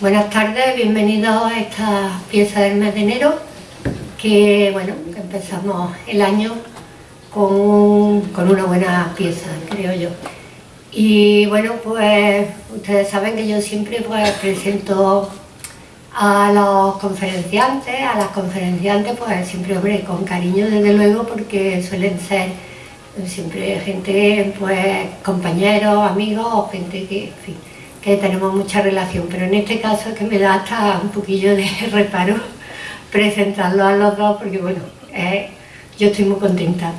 Buenas tardes, bienvenidos a esta pieza del mes de enero, que bueno, empezamos el año con, con una buena pieza, creo yo. Y bueno, pues ustedes saben que yo siempre pues presento a los conferenciantes, a las conferenciantes, pues siempre, hombre, con cariño desde luego, porque suelen ser siempre gente, pues compañeros, amigos, gente que, en fin, que tenemos mucha relación, pero en este caso es que me da hasta un poquillo de reparo presentarlo a los dos, porque bueno, yo estoy muy contenta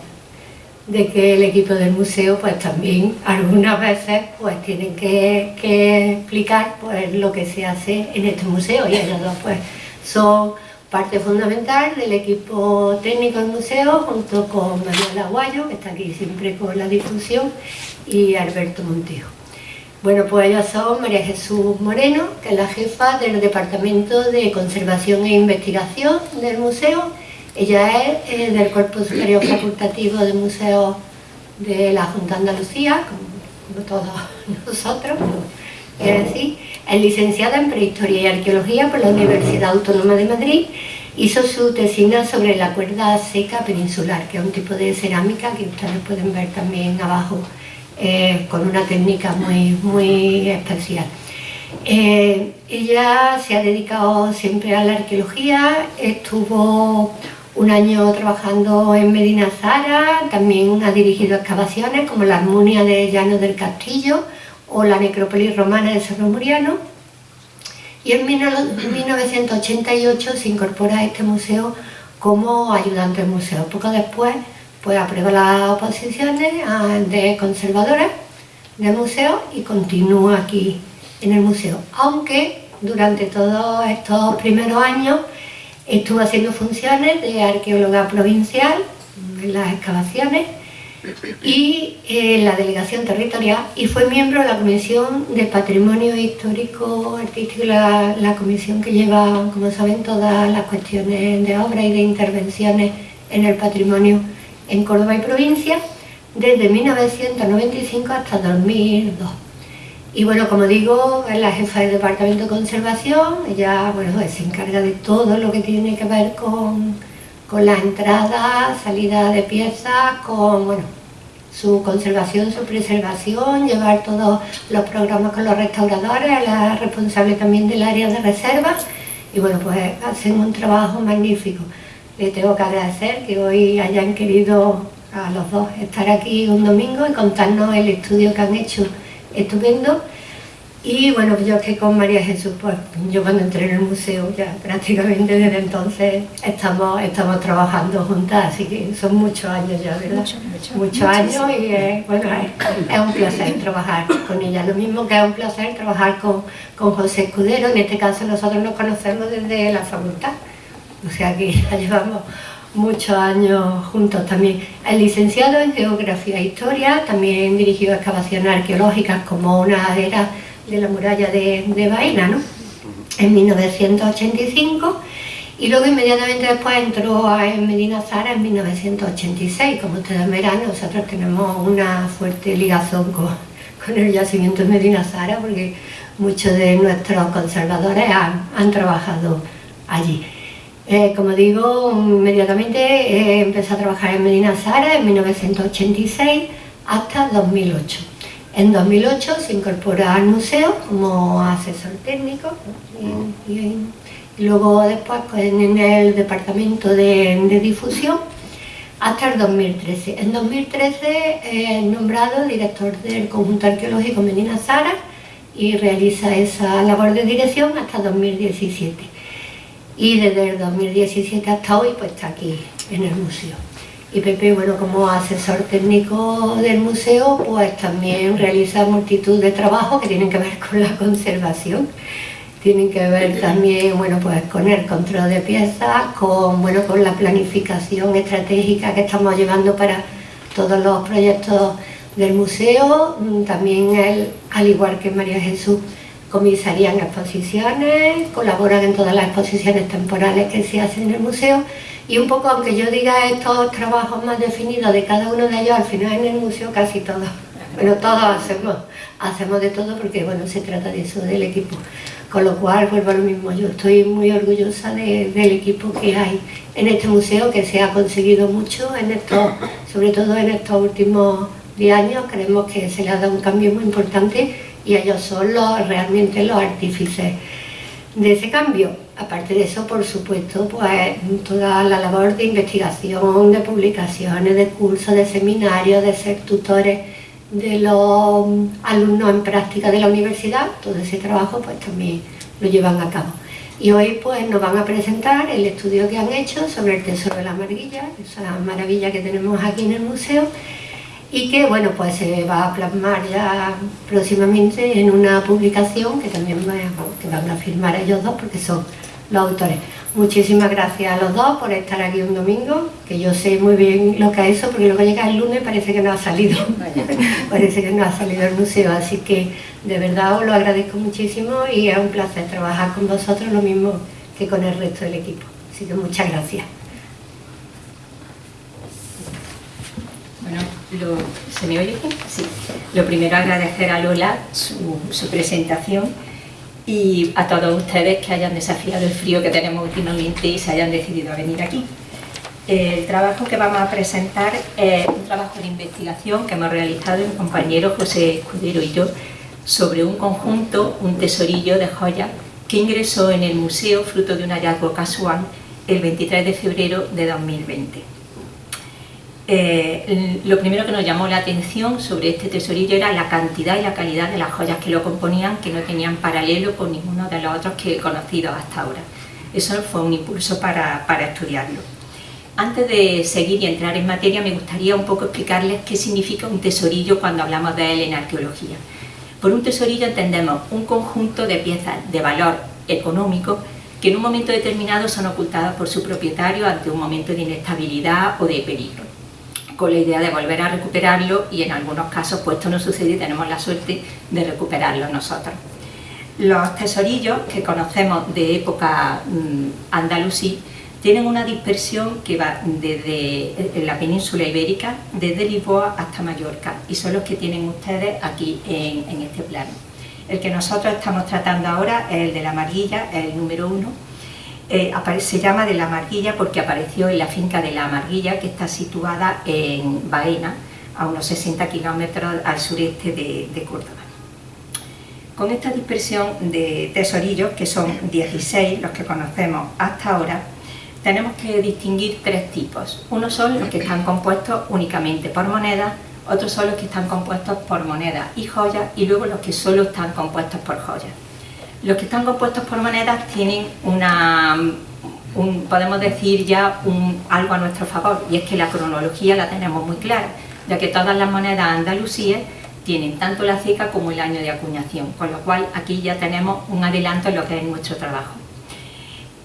de que el equipo del museo pues también algunas veces pues tienen que, explicar pues lo que se hace en este museo y ellos dos pues son parte fundamental del equipo técnico del museo junto con Manuel Aguayo que está aquí siempre con la difusión y Alberto Montejo. Bueno, pues ellos son María Jesús Moreno, que es la jefa del Departamento de Conservación e Investigación del museo. Ella es eh, del Cuerpo Superior Facultativo de Museos de la Junta de Andalucía, como, todos nosotros, es decir, es licenciada en Prehistoria y Arqueología por la Universidad Autónoma de Madrid, hizo su tesina sobre la cuerda seca peninsular, que es un tipo de cerámica que ustedes pueden ver también abajo, eh, con una técnica muy, muy especial. Eh, ella se ha dedicado siempre a la arqueología, estuvo un año trabajando en Medina Zara, también ha dirigido excavaciones como la Armonia de Llano del Castillo o la necrópolis romana de Cerro Muriano. Y en 1988 se incorpora a este museo como ayudante del museo. Poco después pues aprueba las oposiciones de conservadora del museo y continúa aquí en el museo. Aunque durante todos estos primeros años Estuvo haciendo funciones de arqueóloga provincial en las excavaciones y en la delegación territorial y fue miembro de la Comisión de Patrimonio Histórico Artístico, la, la comisión que lleva, como saben, todas las cuestiones de obra y de intervenciones en el patrimonio en Córdoba y provincia, desde 1995 hasta 2002. Y bueno, como digo, es la jefa del Departamento de Conservación, ella bueno, se encarga de todo lo que tiene que ver con, la entrada, salida de piezas, con bueno, su conservación, su preservación, llevar todos los programas con los restauradores, la responsable también del área de reservas y bueno, pues hacen un trabajo magnífico. Le tengo que agradecer que hoy hayan querido a los dos estar aquí un domingo y contarnos el estudio que han hecho estupendo. Y bueno, yo que con María Jesús, pues yo cuando entré en el museo ya prácticamente desde entonces estamos, estamos trabajando juntas, así que son muchos años ya, ¿verdad? muchos años y bueno, es, un placer trabajar con ella. Lo mismo que es un placer trabajar con, con José Escudero, en este caso nosotros nos conocemos desde la facultad, o sea que ya llevamos muchos años juntos también. Es licenciado en Geografía e Historia, también dirigió excavaciones arqueológicas como una era de la muralla de, de Baena, ¿no? en 1985 y luego inmediatamente después entró en Medina Zara en 1986. Como ustedes verán, nosotros tenemos una fuerte ligazón con, con el yacimiento de Medina Zara porque muchos de nuestros conservadores han, han trabajado allí. Eh, como digo, inmediatamente eh, empecé a trabajar en Medina Zara en 1986 hasta 2008. En 2008 se incorpora al museo como asesor técnico y, luego después pues, en el departamento de, difusión hasta el 2013. En 2013 es nombrado director del conjunto arqueológico Medina Zara y realiza esa labor de dirección hasta 2017 y desde el 2017 hasta hoy pues está aquí en el museo. Y Pepe, bueno, como asesor técnico del museo, pues también realiza multitud de trabajos que tienen que ver con la conservación, tienen que ver también, bueno, pues con el control de piezas, con, bueno, con la planificación estratégica que estamos llevando para todos los proyectos del museo, también él, al igual que María Jesús, comisarían exposiciones, colaboran en todas las exposiciones temporales que se hacen en el museo y un poco, aunque yo diga estos trabajos más definidos de cada uno de ellos, al final en el museo casi todos, bueno, todos hacemos, hacemos de todo porque, bueno, se trata de eso, del equipo. Con lo cual, vuelvo a lo mismo, yo estoy muy orgullosa del equipo que hay en este museo, que se ha conseguido mucho, en esto, sobre todo en estos últimos 10 años, creemos que se le ha dado un cambio muy importante y ellos son los, realmente los artífices de ese cambio. Aparte de eso, por supuesto, pues toda la labor de investigación, de publicaciones, de cursos, de seminarios, de ser tutores de los alumnos en práctica de la universidad, todo ese trabajo pues también lo llevan a cabo. Y hoy pues nos van a presentar el estudio que han hecho sobre el tesoro de la marguilla, esa maravilla que tenemos aquí en el museo, y que bueno pues se va a plasmar ya próximamente en una publicación que también que van a firmar ellos dos porque son los autores. Muchísimas gracias a los dos por estar aquí un domingo, que yo sé muy bien lo que es eso, porque luego llega el lunes parece que no ha salido, parece que no ha salido el museo, así que de verdad os lo agradezco muchísimo y es un placer trabajar con vosotros lo mismo que con el resto del equipo. Así que muchas gracias. Bueno, ¿se me oye Sí. Lo primero agradecer a Lola su, su presentación y a todos ustedes que hayan desafiado el frío que tenemos últimamente y se hayan decidido a venir aquí. El trabajo que vamos a presentar es un trabajo de investigación que hemos realizado el compañero José Escudero y yo sobre un conjunto, un tesorillo de joyas que ingresó en el museo fruto de un hallazgo casual el 23 de febrero de 2020. Eh, lo primero que nos llamó la atención sobre este tesorillo era la cantidad y la calidad de las joyas que lo componían, que no tenían paralelo con ninguno de los otros que he conocido hasta ahora. Eso fue un impulso para, estudiarlo. Antes de seguir y entrar en materia, me gustaría un poco explicarles qué significa un tesorillo cuando hablamos de él en arqueología. Por un tesorillo entendemos un conjunto de piezas de valor económico que en un momento determinado son ocultadas por su propietario ante un momento de inestabilidad o de peligro con la idea de volver a recuperarlo y en algunos casos pues esto no sucede y tenemos la suerte de recuperarlo nosotros. Los tesorillos que conocemos de época mm, andalusí tienen una dispersión que va desde la península ibérica, desde Lisboa hasta Mallorca y son los que tienen ustedes aquí en, en este plano. El que nosotros estamos tratando ahora es el de la amarguilla, el número uno, eh, se llama de la Amarguilla porque apareció en la finca de la Amarguilla que está situada en Baena, a unos 60 kilómetros al sureste de, Córdoba. Con esta dispersión de tesorillos, que son 16 los que conocemos hasta ahora, tenemos que distinguir tres tipos. Unos son los que están compuestos únicamente por monedas, otros son los que están compuestos por monedas y joyas y luego los que solo están compuestos por joyas. Los que están compuestos por monedas tienen una, podemos decir ya algo a nuestro favor y es que la cronología la tenemos muy clara, ya que todas las monedas andalusíes tienen tanto la ceca como el año de acuñación, con lo cual aquí ya tenemos un adelanto en lo que es nuestro trabajo.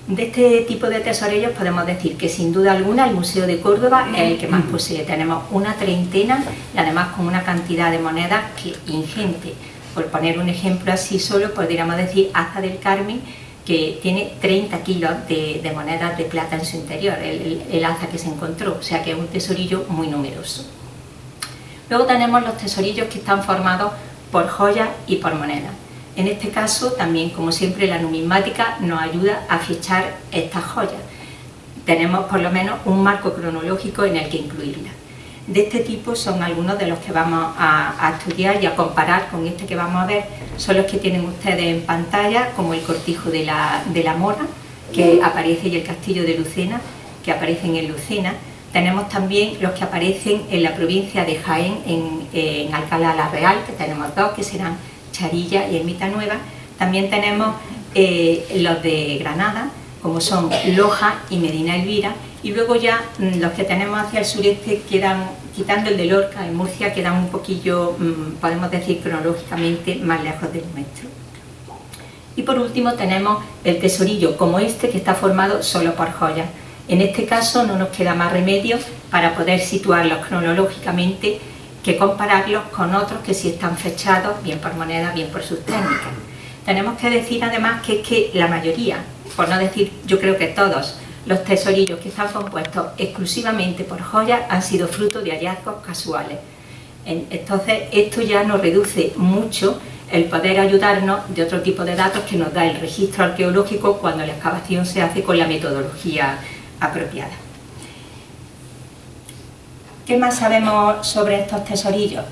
De este tipo de tesorillos podemos decir que sin duda alguna el Museo de Córdoba es el que más posee. Tenemos una treintena y además con una cantidad de monedas que ingente por poner un ejemplo así solo, podríamos decir Aza del Carmen, que tiene 30 kilos de, monedas de plata en su interior, el, el, aza que se encontró, o sea que es un tesorillo muy numeroso. Luego tenemos los tesorillos que están formados por joyas y por monedas. En este caso, también, como siempre, la numismática nos ayuda a fichar estas joyas. Tenemos por lo menos un marco cronológico en el que incluirlas de este tipo son algunos de los que vamos a, estudiar y a comparar con este que vamos a ver. Son los que tienen ustedes en pantalla, como el cortijo de la, de la Mora, que aparece, y el castillo de Lucena, que aparecen en Lucena. Tenemos también los que aparecen en la provincia de Jaén, en, Alcalá la Real, que tenemos dos, que serán Charilla y Ermita Nueva. También tenemos eh, los de Granada, como son Loja y Medina Elvira, y luego ya mm, los que tenemos hacia el sureste quedan, quitando el de Lorca en Murcia, quedan un poquillo, mm, podemos decir cronológicamente, más lejos del nuestro. Y por último tenemos el tesorillo como este que está formado solo por joyas. En este caso no nos queda más remedio para poder situarlos cronológicamente que compararlos con otros que sí están fechados, bien por moneda, bien por sus técnicas. Tenemos que decir además que es que la mayoría, por no decir yo creo que todos, los tesorillos que están compuestos exclusivamente por joyas han sido fruto de hallazgos casuales. Entonces esto ya nos reduce mucho el poder ayudarnos de otro tipo de datos que nos da el registro arqueológico cuando la excavación se hace con la metodología apropiada. ¿Qué más sabemos sobre estos tesorillos?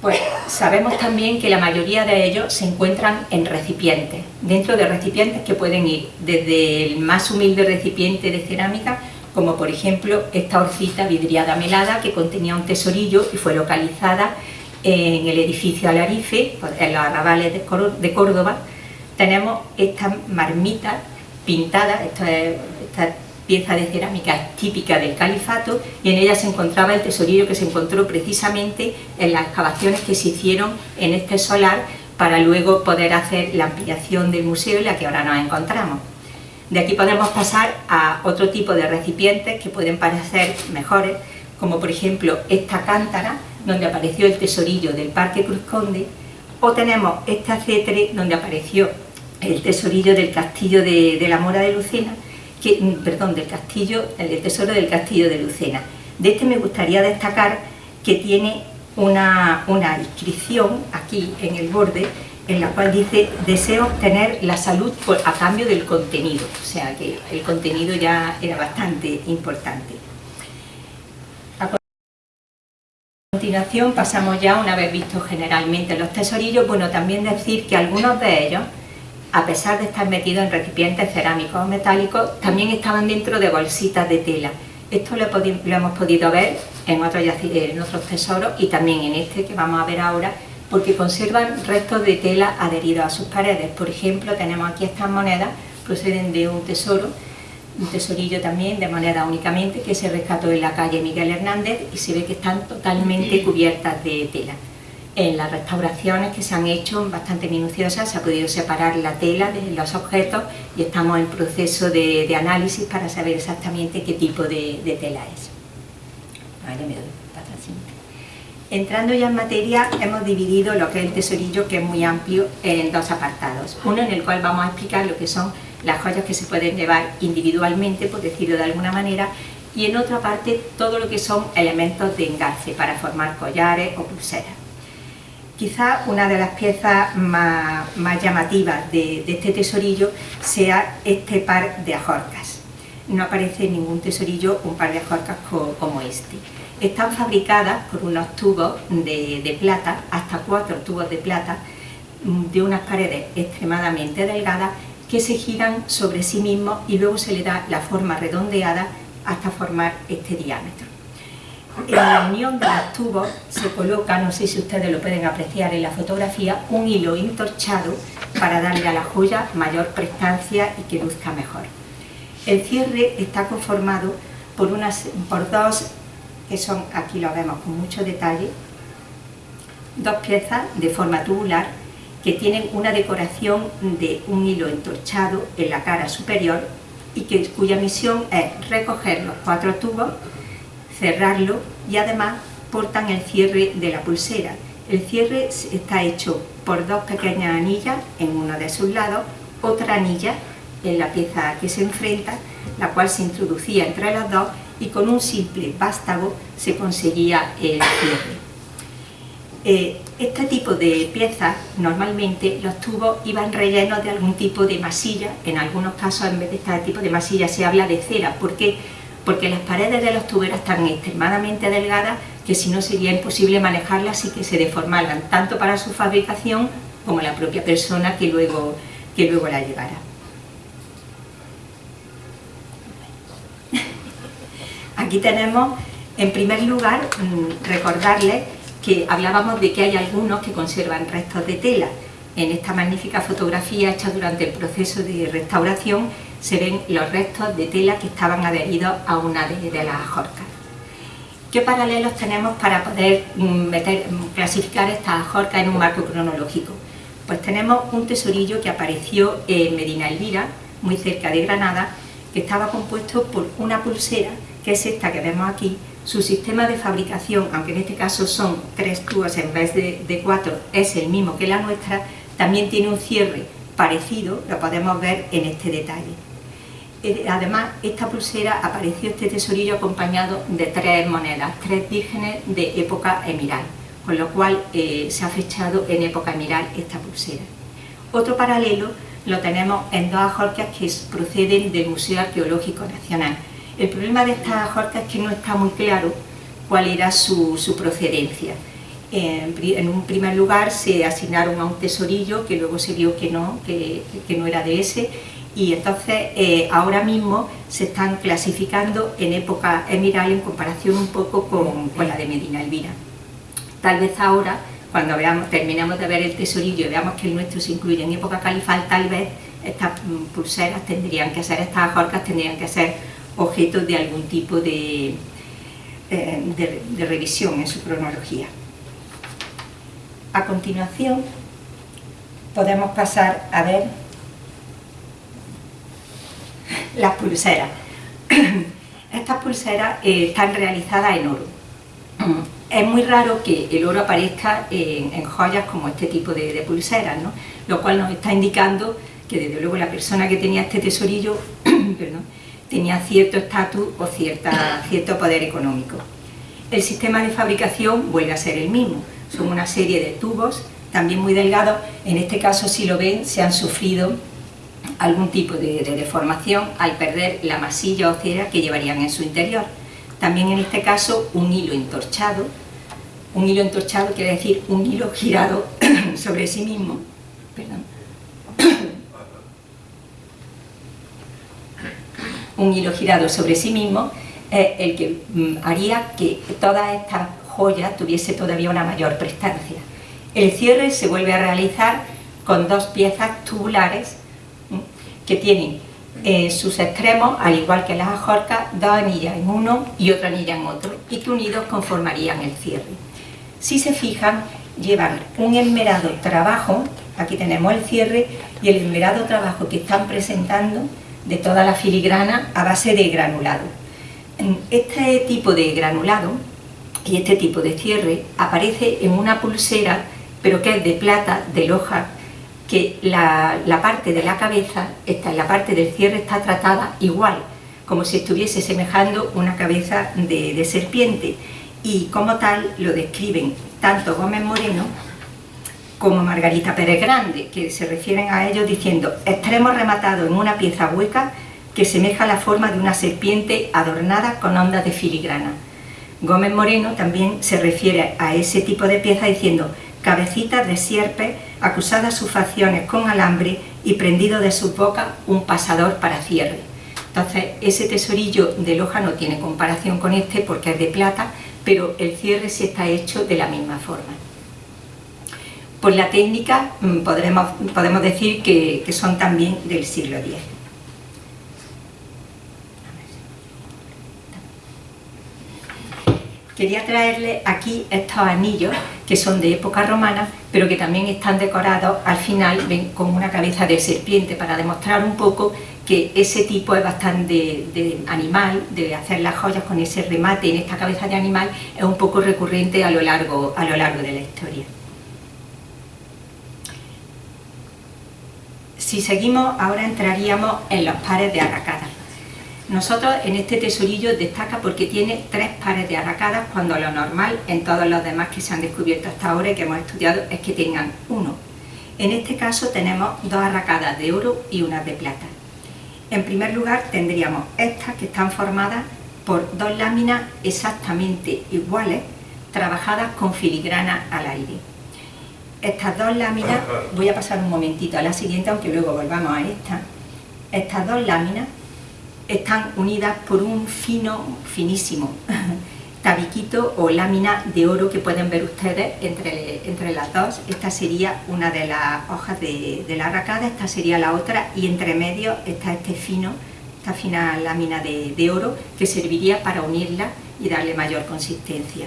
Pues sabemos también que la mayoría de ellos se encuentran en recipientes, dentro de recipientes que pueden ir desde el más humilde recipiente de cerámica, como por ejemplo esta horcita vidriada melada que contenía un tesorillo y fue localizada en el edificio Alarife, en los arrabales de Córdoba. Tenemos estas marmitas pintadas, esto es, pieza de cerámica típica del califato y en ella se encontraba el tesorillo que se encontró precisamente en las excavaciones que se hicieron en este solar para luego poder hacer la ampliación del museo en la que ahora nos encontramos. De aquí podemos pasar a otro tipo de recipientes que pueden parecer mejores, como por ejemplo esta cántara, donde apareció el tesorillo del Parque Cruz Conde, o tenemos este acetre donde apareció el tesorillo del castillo de, de la Mora de Lucena, Mm, perdón, del castillo, el tesoro del castillo de Lucena. De este me gustaría destacar que tiene una, inscripción aquí en el borde en la cual dice deseo obtener la salud a cambio del contenido, o sea que el contenido ya era bastante importante. A continuación pasamos ya, una vez visto generalmente los tesorillos, bueno, también decir que algunos de ellos a pesar de estar metidos en recipientes cerámicos o metálicos, también estaban dentro de bolsitas de tela. Esto lo, hemos podido ver en otros, en otros tesoros y también en este que vamos a ver ahora, porque conservan restos de tela adheridos a sus paredes. Por ejemplo, tenemos aquí estas monedas, proceden de un tesoro, un tesorillo también de moneda únicamente, que se rescató en la calle Miguel Hernández y se ve que están totalmente cubiertas de tela en las restauraciones que se han hecho bastante minuciosas se ha podido separar la tela de los objetos y estamos en proceso de, análisis para saber exactamente qué tipo de, tela es. Entrando ya en materia, hemos dividido lo que es el tesorillo, que es muy amplio, en dos apartados. Uno en el cual vamos a explicar lo que son las joyas que se pueden llevar individualmente, por decirlo de alguna manera, y en otra parte todo lo que son elementos de engarce para formar collares o pulseras. Quizá una de las piezas más, llamativas de, este tesorillo sea este par de ajorcas. No aparece en ningún tesorillo un par de ajorcas como este. Están fabricadas por unos tubos de, plata, hasta cuatro tubos de plata, de unas paredes extremadamente delgadas que se giran sobre sí mismos y luego se le da la forma redondeada hasta formar este diámetro en la unión de los tubos se coloca, no sé si ustedes lo pueden apreciar en la fotografía, un hilo entorchado para darle a la joya mayor prestancia y que luzca mejor. El cierre está conformado por, unas, por dos, que son, aquí lo vemos con mucho detalle, dos piezas de forma tubular que tienen una decoración de un hilo entorchado en la cara superior y que, cuya misión es recoger los cuatro tubos cerrarlo y además portan el cierre de la pulsera. El cierre está hecho por dos pequeñas anillas en uno de sus lados, otra anilla en la pieza que se enfrenta, la cual se introducía entre las dos y con un simple vástago se conseguía el cierre. Eh, este tipo de piezas, normalmente los tubos iban rellenos de algún tipo de masilla, en algunos casos en vez de este tipo de masilla se habla de cera, porque porque las paredes de los tuberos están extremadamente delgadas que si no sería imposible manejarlas y que se deformaran tanto para su fabricación como la propia persona que luego, que luego la llevara. Aquí tenemos, en primer lugar, mm, recordarles que hablábamos de que hay algunos que conservan restos de tela. En esta magnífica fotografía hecha durante el proceso de restauración se ven los restos de tela que estaban adheridos a una de, las ajorcas. ¿Qué paralelos tenemos para poder mm, mm, clasificar estas ajorcas en un marco cronológico? Pues tenemos un tesorillo que apareció en Medina Elvira, muy cerca de Granada, que estaba compuesto por una pulsera, que es esta que vemos aquí, su sistema de fabricación, aunque en este caso son tres tubos en vez de, de cuatro, es el mismo que la nuestra, también tiene un cierre parecido, lo podemos ver en este detalle. Eh, además, esta pulsera apareció este tesorillo acompañado de tres monedas, tres vírgenes de época emiral, con lo cual eh, se ha fechado en época emiral esta pulsera. Otro paralelo lo tenemos en dos ajorcas que proceden del Museo Arqueológico Nacional. El problema de estas ajorcas es que no está muy claro cuál era su, procedencia. En, un primer lugar se asignaron a un tesorillo que luego se vio que no, que, no era de ese y entonces eh, ahora mismo se están clasificando en época emiral en comparación un poco con, la de Medina Elvira. Tal vez ahora cuando veamos, terminemos de ver el tesorillo y veamos que el nuestro se incluye en época califal, tal vez estas mm, pulseras tendrían que ser, estas ajorcas tendrían que ser objeto de algún tipo eh, de, revisión en su cronología. A continuación podemos pasar a ver las pulseras. Estas pulseras eh, están realizadas en oro es muy raro que el oro aparezca en, joyas como este tipo de, pulseras, lo cual nos está indicando que desde luego la persona que tenía este tesorillo tenía cierto estatus o cierta, cierto poder económico. El sistema de fabricación vuelve a ser el mismo, son una serie de tubos, también muy delgados, en este caso si lo ven se han sufrido algún tipo de, de deformación al perder la masilla o cera que llevarían en su interior. También en este caso un hilo entorchado, un hilo entorchado quiere decir un hilo girado sobre sí mismo, un hilo girado sobre sí mismo es el que mm, haría que toda esta joya tuviese todavía una mayor prestancia. El cierre se vuelve a realizar con dos piezas tubulares que tienen en sus extremos, al igual que las ajorcas, dos anillas en uno y otra anilla en otro, y que unidos conformarían el cierre. Si se fijan, llevan un esmerado trabajo, aquí tenemos el cierre, y el esmerado trabajo que están presentando de toda la filigrana a base de granulado. Este tipo de granulado y este tipo de cierre aparece en una pulsera, pero que es de plata, de loja, que la, parte de la cabeza, esta, la parte del cierre está tratada igual, como si estuviese semejando una cabeza de, serpiente y como tal lo describen tanto Gómez Moreno como Margarita Pérez Grande, que se refieren a ellos diciendo extremo rematado en una pieza hueca que semeja la forma de una serpiente adornada con ondas de filigrana. Gómez Moreno también se refiere a ese tipo de pieza diciendo cabecitas de sierpe acusadas sus facciones con alambre y prendido de su boca un pasador para cierre. Entonces ese tesorillo de loja no tiene comparación con este porque es de plata, pero el cierre sí está hecho de la misma forma. Por la técnica mm, podemos decir que son también del siglo X. quería traerle aquí estos anillos que son de época romana, pero que también están decorados al final con una cabeza de serpiente para demostrar un poco que ese tipo es bastante de, animal, de hacer las joyas con ese remate en esta cabeza de animal, es un poco recurrente a lo largo, a lo largo de la historia. Si seguimos, ahora entraríamos en los pares de arracadas. Nosotros en este tesorillo destaca porque tiene tres pares de arracadas cuando lo normal en todos los demás que se han descubierto hasta ahora y que hemos estudiado es que tengan uno. En este caso tenemos dos arracadas de oro y una de plata. En primer lugar tendríamos estas que están formadas por dos láminas exactamente iguales trabajadas con filigrana al aire. Estas dos láminas, voy a pasar un momentito a la siguiente aunque luego volvamos a esta, estas dos láminas están unidas por un fino, finísimo tabiquito o lámina de oro que pueden ver ustedes entre, entre las dos. Esta sería una de las hojas de, la arracada, esta sería la otra y entre medio está este fino, esta fina lámina de, de oro que serviría para unirla y darle mayor consistencia.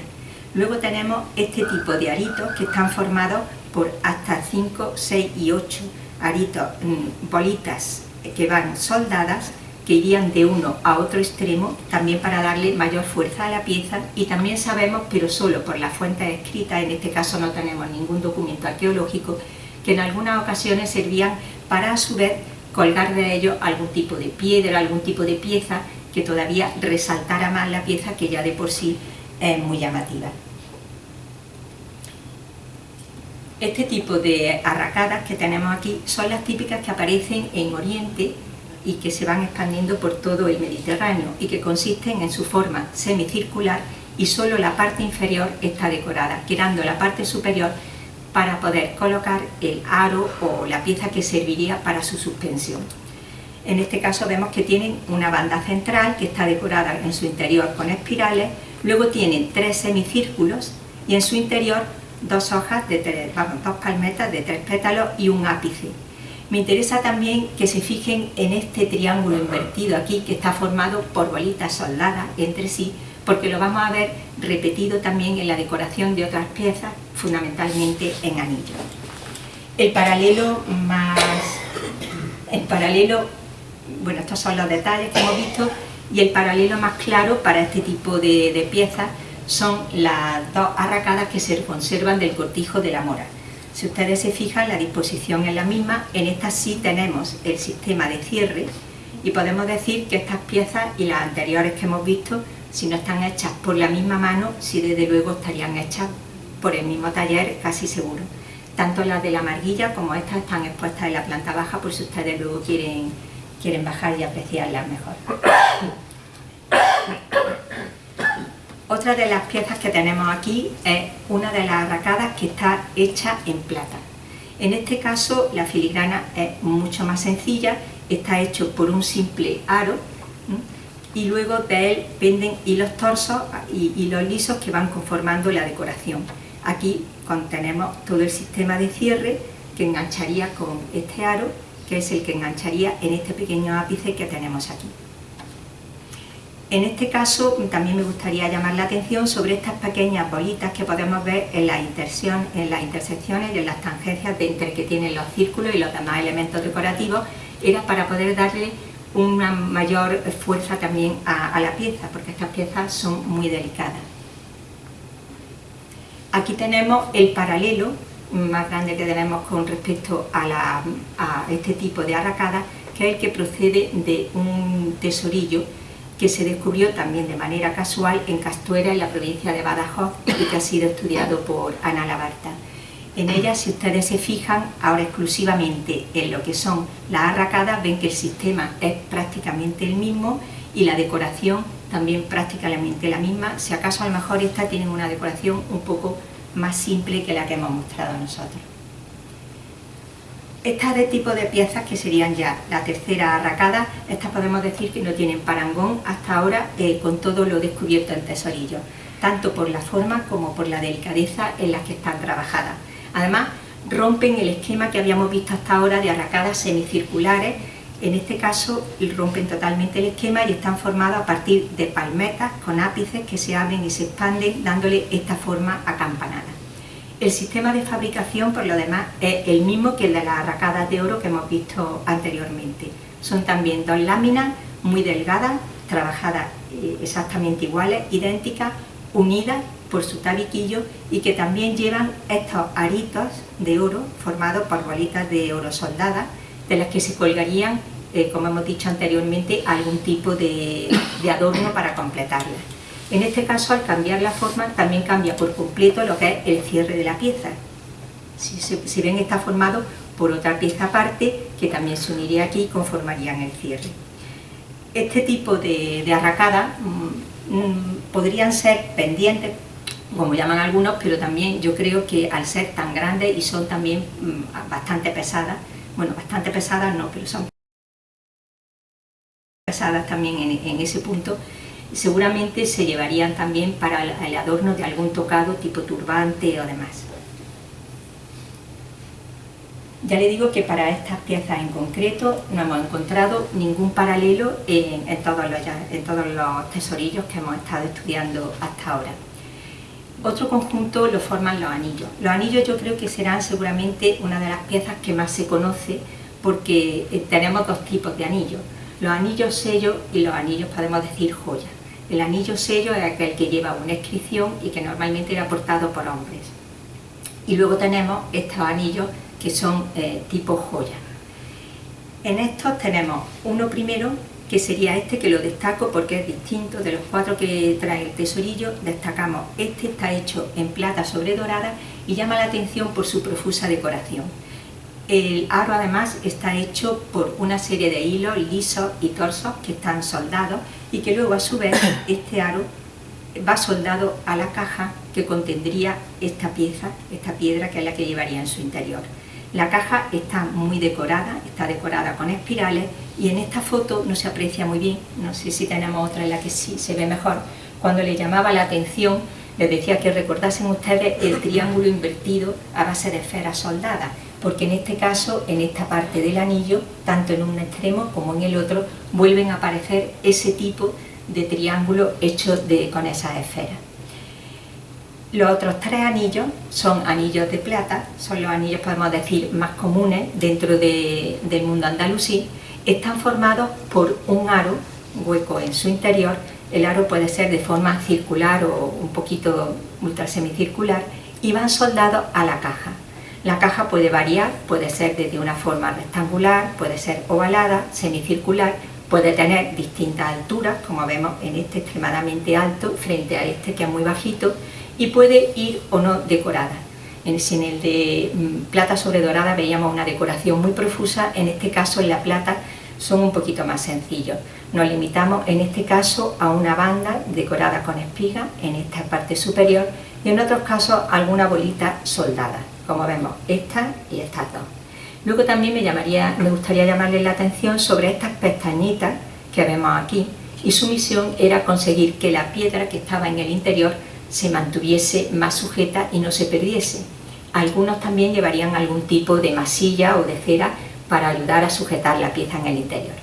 Luego tenemos este tipo de aritos que están formados por hasta 5, 6 y 8 aritos, mm, bolitas que van soldadas que irían de uno a otro extremo también para darle mayor fuerza a la pieza y también sabemos, pero solo por las fuentes escritas, en este caso no tenemos ningún documento arqueológico, que en algunas ocasiones servían para a su vez colgar de ellos algún tipo de piedra, algún tipo de pieza que todavía resaltara más la pieza que ya de por sí es muy llamativa. Este tipo de arracadas que tenemos aquí son las típicas que aparecen en Oriente y que se van expandiendo por todo el Mediterráneo y que consisten en su forma semicircular y solo la parte inferior está decorada, quedando la parte superior para poder colocar el aro o la pieza que serviría para su suspensión. En este caso vemos que tienen una banda central que está decorada en su interior con espirales, luego tienen tres semicírculos y en su interior dos hojas, de tres, dos palmetas de tres pétalos y un ápice. Me interesa también que se fijen en este triángulo invertido aquí que está formado por bolitas soldadas entre sí porque lo vamos a ver repetido también en la decoración de otras piezas, fundamentalmente en anillos. El paralelo más... El paralelo, bueno, estos son los detalles que hemos visto, y el paralelo más claro para este tipo de, de piezas son las dos arracadas que se conservan del cortijo de la mora. Si ustedes se fijan, la disposición es la misma, en esta sí tenemos el sistema de cierre y podemos decir que estas piezas y las anteriores que hemos visto, si no están hechas por la misma mano, sí desde luego estarían hechas por el mismo taller, casi seguro. Tanto las de la marguilla como estas están expuestas en la planta baja por si ustedes luego quieren, quieren bajar y apreciarlas mejor. Otra de las piezas que tenemos aquí es una de las arracadas que está hecha en plata. En este caso la filigrana es mucho más sencilla, está hecho por un simple aro y luego de él penden hilos torsos y hilos lisos que van conformando la decoración. Aquí contenemos todo el sistema de cierre que engancharía con este aro, que es el que engancharía en este pequeño ápice que tenemos aquí. En este caso también me gustaría llamar la atención sobre estas pequeñas bolitas que podemos ver en, la en las intersecciones y en las tangencias de entre que tienen los círculos y los demás elementos decorativos, era para poder darle una mayor fuerza también a, la pieza, porque estas piezas son muy delicadas. Aquí tenemos el paralelo más grande que tenemos con respecto a, a este tipo de arracada, que es el que procede de un tesorillo que se descubrió también de manera casual en Castuera, en la provincia de Badajoz, y que ha sido estudiado por Ana Labarta. En ella, si ustedes se fijan, ahora exclusivamente en lo que son las arracadas, ven que el sistema es prácticamente el mismo y la decoración también prácticamente la misma, si acaso a lo mejor esta tiene una decoración un poco más simple que la que hemos mostrado nosotros. Estas de tipo de piezas que serían ya la tercera arracada, estas podemos decir que no tienen parangón hasta ahora eh, con todo lo descubierto en tesorillo, tanto por la forma como por la delicadeza en las que están trabajadas. Además, rompen el esquema que habíamos visto hasta ahora de arracadas semicirculares, en este caso rompen totalmente el esquema y están formadas a partir de palmetas con ápices que se abren y se expanden dándole esta forma acampanada. El sistema de fabricación, por lo demás, es el mismo que el de las arracadas de oro que hemos visto anteriormente. Son también dos láminas muy delgadas, trabajadas eh, exactamente iguales, idénticas, unidas por su tabiquillo y que también llevan estos aritos de oro formados por bolitas de oro soldadas, de las que se colgarían, eh, como hemos dicho anteriormente, algún tipo de adorno para completarlas. En este caso, al cambiar la forma, también cambia por completo lo que es el cierre de la pieza. Si, ven, está formado por otra pieza aparte, que también se uniría aquí y conformarían el cierre. Este tipo de, arracadas mm, mm, podrían ser pendientes, como llaman algunos, pero también yo creo que al ser tan grandes y son también mm, bastante pesadas, bueno, bastante pesadas no, pero son pesadas también en ese punto, seguramente se llevarían también para el adorno de algún tocado tipo turbante o demás. Ya le digo que para estas piezas en concreto no hemos encontrado ningún paralelo en, todos, los, en todos los tesorillos que hemos estado estudiando hasta ahora. Otro conjunto lo forman los anillos. Los anillos yo creo que serán seguramente una de las piezas que más se conoce porque eh, tenemos dos tipos de anillos, los anillos sellos y los anillos podemos decir joyas. El anillo sello es aquel que lleva una inscripción y que normalmente era portado por hombres. Y luego tenemos estos anillos que son eh, tipo joya. En estos tenemos uno primero que sería este que lo destaco porque es distinto de los cuatro que trae el tesorillo, destacamos este está hecho en plata sobre dorada y llama la atención por su profusa decoración. El aro además está hecho por una serie de hilos lisos y torsos que están soldados y que luego a su vez este aro va soldado a la caja que contendría esta pieza, esta piedra que es la que llevaría en su interior. La caja está muy decorada, está decorada con espirales y en esta foto no se aprecia muy bien, no sé si tenemos otra en la que sí se ve mejor, cuando le llamaba la atención les decía que recordasen ustedes el triángulo invertido a base de esferas soldadas, porque en este caso, en esta parte del anillo, tanto en un extremo como en el otro, vuelven a aparecer ese tipo de triángulo hecho con esas esferas. Los otros tres anillos son anillos de plata, son los anillos, podemos decir, más comunes dentro del mundo andalusí. Están formados por un aro hueco en su interior. El aro puede ser de forma circular o un poquito ultrasemicircular y van soldados a la caja. La caja puede variar, puede ser desde una forma rectangular, puede ser ovalada, semicircular, puede tener distintas alturas, como vemos en este extremadamente alto frente a este que es muy bajito, y puede ir o no decorada. En, el de mm, plata sobre dorada veíamos una decoración muy profusa, en este caso en la plata son un poquito más sencillos. Nos limitamos en este caso a una banda decorada con espiga en esta parte superior y en otros casos alguna bolita soldada, como vemos esta y estas dos. Luego también me, llamaría, me gustaría llamarles la atención sobre estas pestañitas que vemos aquí y su misión era conseguir que la piedra que estaba en el interior se mantuviese más sujeta y no se perdiese. Algunos también llevarían algún tipo de masilla o de cera para ayudar a sujetar la pieza en el interior.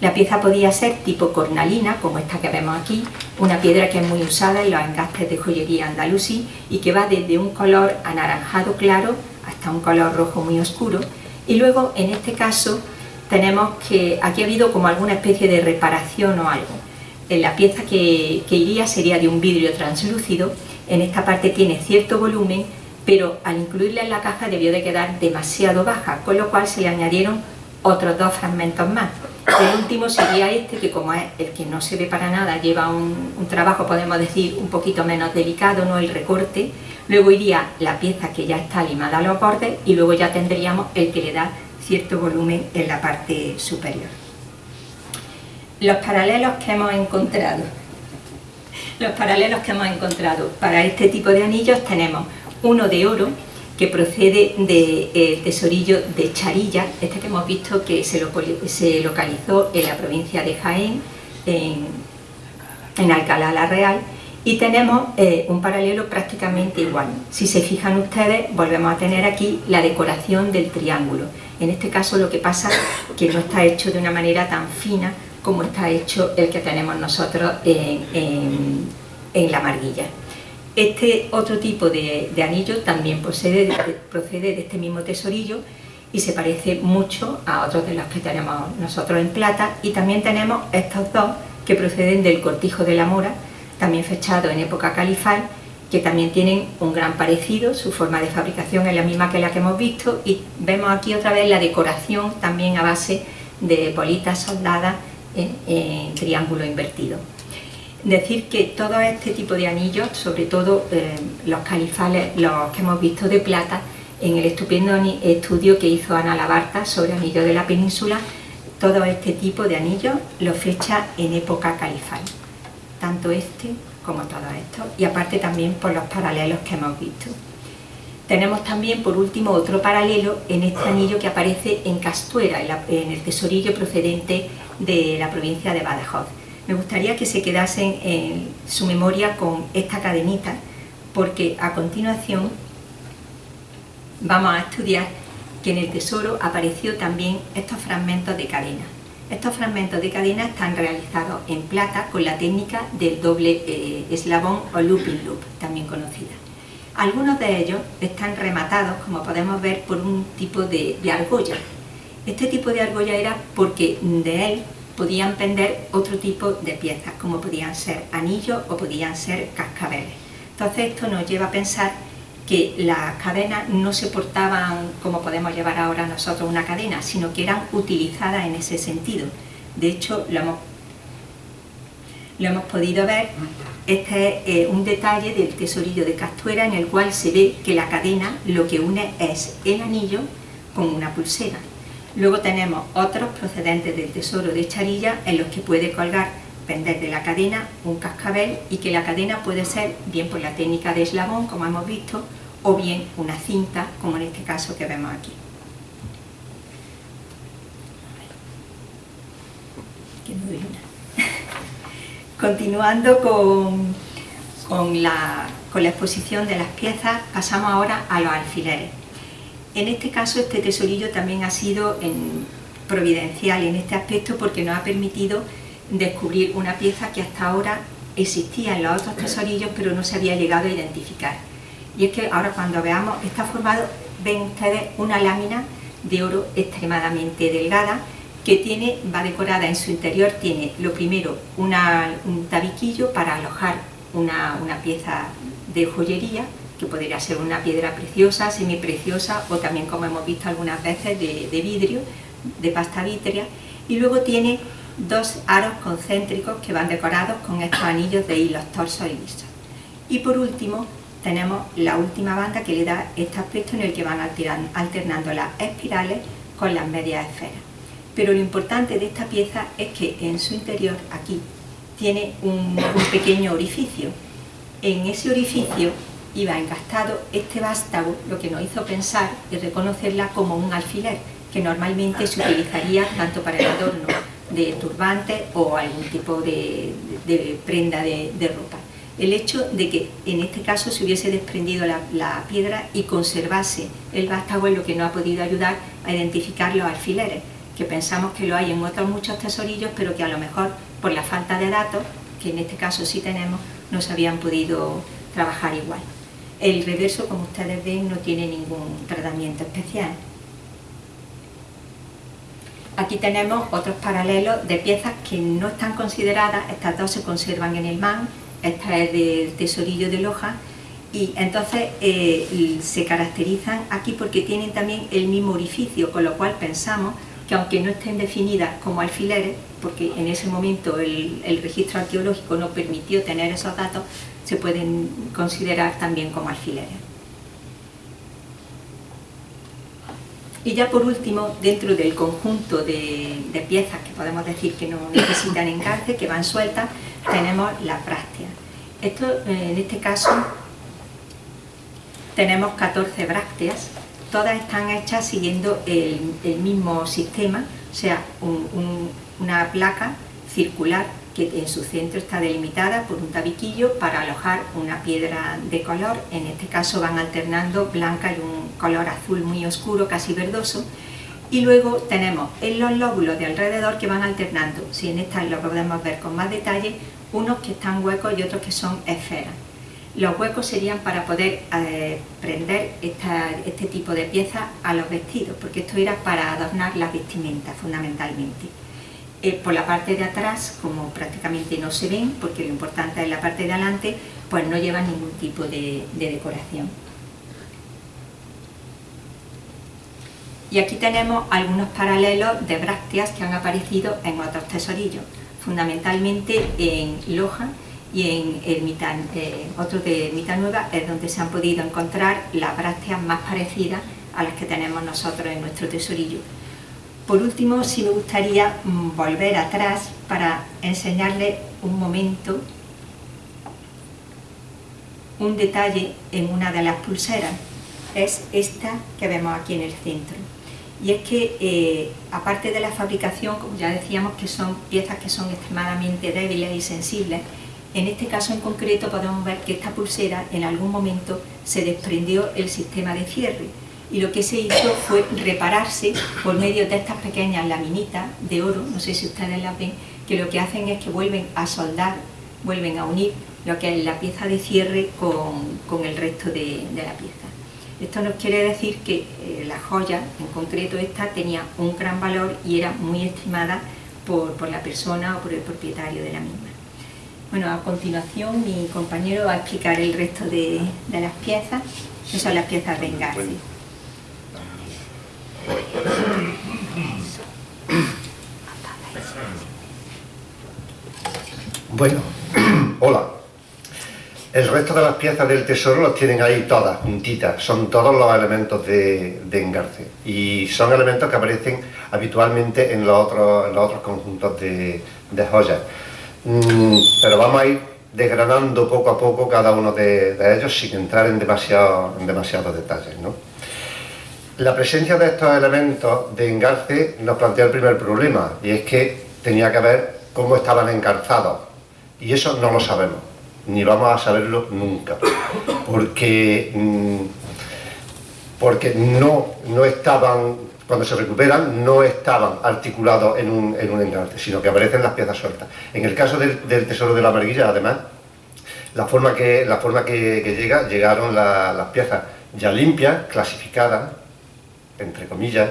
La pieza podía ser tipo cornalina, como esta que vemos aquí, una piedra que es muy usada en los engastes de joyería andalusí y que va desde un color anaranjado claro hasta un color rojo muy oscuro. Y luego, en este caso, tenemos que aquí ha habido como alguna especie de reparación o algo la pieza que, iría sería de un vidrio translúcido, en esta parte tiene cierto volumen, pero al incluirla en la caja debió de quedar demasiado baja, con lo cual se le añadieron otros dos fragmentos más. El último sería este, que como es el que no se ve para nada, lleva un, trabajo, podemos decir, un poquito menos delicado, no el recorte. Luego iría la pieza que ya está limada a los bordes y luego ya tendríamos el que le da cierto volumen en la parte superior los paralelos que hemos encontrado. Los paralelos que hemos encontrado para este tipo de anillos tenemos uno de oro que procede del eh, tesorillo de Charilla, este que hemos visto que se, localizó en la provincia de Jaén, en, Alcalá la Real, y tenemos eh, un paralelo prácticamente igual. Si se fijan ustedes, volvemos a tener aquí la decoración del triángulo. En este caso lo que pasa es que no está hecho de una manera tan fina como está hecho el que tenemos nosotros en, la marguilla. Este otro tipo de, anillo también procede de este mismo tesorillo y se parece mucho a otros de los que tenemos nosotros en plata. Y también tenemos estos dos que proceden del cortijo de la mora, también fechado en época califal, que también tienen un gran parecido, su forma de fabricación es la misma que la que hemos visto. Y vemos aquí otra vez la decoración también a base de bolitas soldadas en, triángulo invertido. Decir que todo este tipo de anillos, sobre todo eh, los califales, los que hemos visto de plata, en el estupendo estudio que hizo Ana Labarta sobre anillos de la península, todo este tipo de anillos los fecha en época califal, tanto este como todo esto, y aparte también por los paralelos que hemos visto. Tenemos también, por último, otro paralelo en este anillo que aparece en Castuera, en, el tesorillo procedente de la provincia de Badajoz. Me gustaría que se quedasen en su memoria con esta cadenita, porque a continuación vamos a estudiar que en el tesoro apareció también estos fragmentos de cadena. Estos fragmentos de cadena están realizados en plata con la técnica del doble eh, eslabón o looping loop, también conocida. Algunos de ellos están rematados, como podemos ver, por un tipo de, argolla. Este tipo de argolla era porque de él podían pender otro tipo de piezas, como podían ser anillos o podían ser cascabeles. Entonces esto nos lleva a pensar que las cadenas no se portaban como podemos llevar ahora nosotros una cadena, sino que eran utilizadas en ese sentido. De hecho, lo hemos, lo hemos podido ver, este es eh, un detalle del tesorillo de Castuera en el cual se ve que la cadena lo que une es el anillo con una pulsera. Luego tenemos otros procedentes del tesoro de Charilla en los que puede colgar, pender de la cadena, un cascabel y que la cadena puede ser bien por la técnica de eslabón, como hemos visto, o bien una cinta, como en este caso que vemos aquí. Continuando con, la exposición de las piezas, pasamos ahora a los alfileres. En este caso, este tesorillo también ha sido providencial en este aspecto porque nos ha permitido descubrir una pieza que hasta ahora existía en los otros tesorillos pero no se había llegado a identificar. Y es que ahora cuando veamos, está formado, ven ustedes una lámina de oro extremadamente delgada que tiene, va decorada en su interior, tiene lo primero un tabiquillo para alojar una, pieza de joyería, que podría ser una piedra preciosa, semipreciosa o también como hemos visto algunas veces de, vidrio, de pasta vítrea, y luego tiene dos aros concéntricos que van decorados con estos anillos de hilos torsos y lisos. Y por último tenemos la última banda que le da este aspecto en el que van alternando las espirales con las medias esferas. Pero lo importante de esta pieza es que en su interior, aquí, tiene un, pequeño orificio. En ese orificio iba encastado este vástago, lo que nos hizo pensar y reconocerla como un alfiler, que normalmente se utilizaría tanto para el adorno de turbante o algún tipo de, prenda de, ropa. El hecho de que en este caso se hubiese desprendido la, piedra y conservase el vástago es lo que nos ha podido ayudar a identificar los alfileres, que pensamos que lo hay en otros muchos tesorillos, pero que a lo mejor por la falta de datos, que en este caso sí tenemos, no se habían podido trabajar igual. El reverso, como ustedes ven, no tiene ningún tratamiento especial. Aquí tenemos otros paralelos de piezas que no están consideradas, estas dos se conservan en el MAN, esta es del tesorillo de Loja, y entonces eh, se caracterizan aquí porque tienen también el mismo orificio, con lo cual pensamos que aunque no estén definidas como alfileres, porque en ese momento el, el registro arqueológico no permitió tener esos datos, se pueden considerar también como alfileres. Y ya por último, dentro del conjunto de, piezas que podemos decir que no necesitan engarce, que van sueltas, tenemos las brácteas. Esto, eh, en este caso, tenemos 14 brácteas, todas están hechas siguiendo el, mismo sistema, o sea, una placa circular que en su centro está delimitada por un tabiquillo para alojar una piedra de color, en este caso van alternando blanca y un color azul muy oscuro, casi verdoso, y luego tenemos en los lóbulos de alrededor que van alternando, si en esta lo podemos ver con más detalle, unos que están huecos y otros que son esferas. Los huecos serían para poder eh, prender este tipo de piezas a los vestidos, porque esto era para adornar las vestimentas fundamentalmente. Eh, por la parte de atrás, como prácticamente no se ven, porque lo importante es la parte de adelante, pues no llevan ningún tipo de, decoración. Y aquí tenemos algunos paralelos de brácteas que han aparecido en otros tesorillos, fundamentalmente en Loja y en Ermita, eh, otro de Ermita Nueva es donde se han podido encontrar las brácteas más parecidas a las que tenemos nosotros en nuestro tesorillo. Por último, sí me gustaría mm, volver atrás para enseñarles un momento, un detalle en una de las pulseras. Es esta que vemos aquí en el centro. Y es que, eh, aparte de la fabricación, como ya decíamos, que son piezas que son extremadamente débiles y sensibles, en este caso en concreto podemos ver que esta pulsera en algún momento se desprendió el sistema de cierre y lo que se hizo fue repararse por medio de estas pequeñas laminitas de oro, no sé si ustedes las ven, que lo que hacen es que vuelven a soldar, vuelven a unir lo que es la pieza de cierre con, el resto de, la pieza. Esto nos quiere decir que eh, la joya, en concreto esta, tenía un gran valor y era muy estimada por, la persona o por el propietario de la misma. Bueno, a continuación mi compañero va a explicar el resto de, las piezas, que son las piezas de engarce. Bueno, hola. El resto de las piezas del tesoro los tienen ahí todas, juntitas. Son todos los elementos de, engarce. Y son elementos que aparecen habitualmente en los otros, conjuntos de, joyas. Mm, pero vamos a ir desgranando poco a poco cada uno de, ellos sin entrar en, en demasiados detalles. ¿no? La presencia de estos elementos de engarce nos plantea el primer problema, y es que tenía que ver cómo estaban engarzados. Y eso no lo sabemos ni vamos a saberlo nunca, porque, mm, porque no, no estaban, cuando se recuperan, no estaban articulados en un, en un sino que aparecen las piezas sueltas. En el caso del, tesoro de la marguilla, además, la forma que, la forma que, llega, llegaron las piezas ya limpias, clasificadas, entre comillas,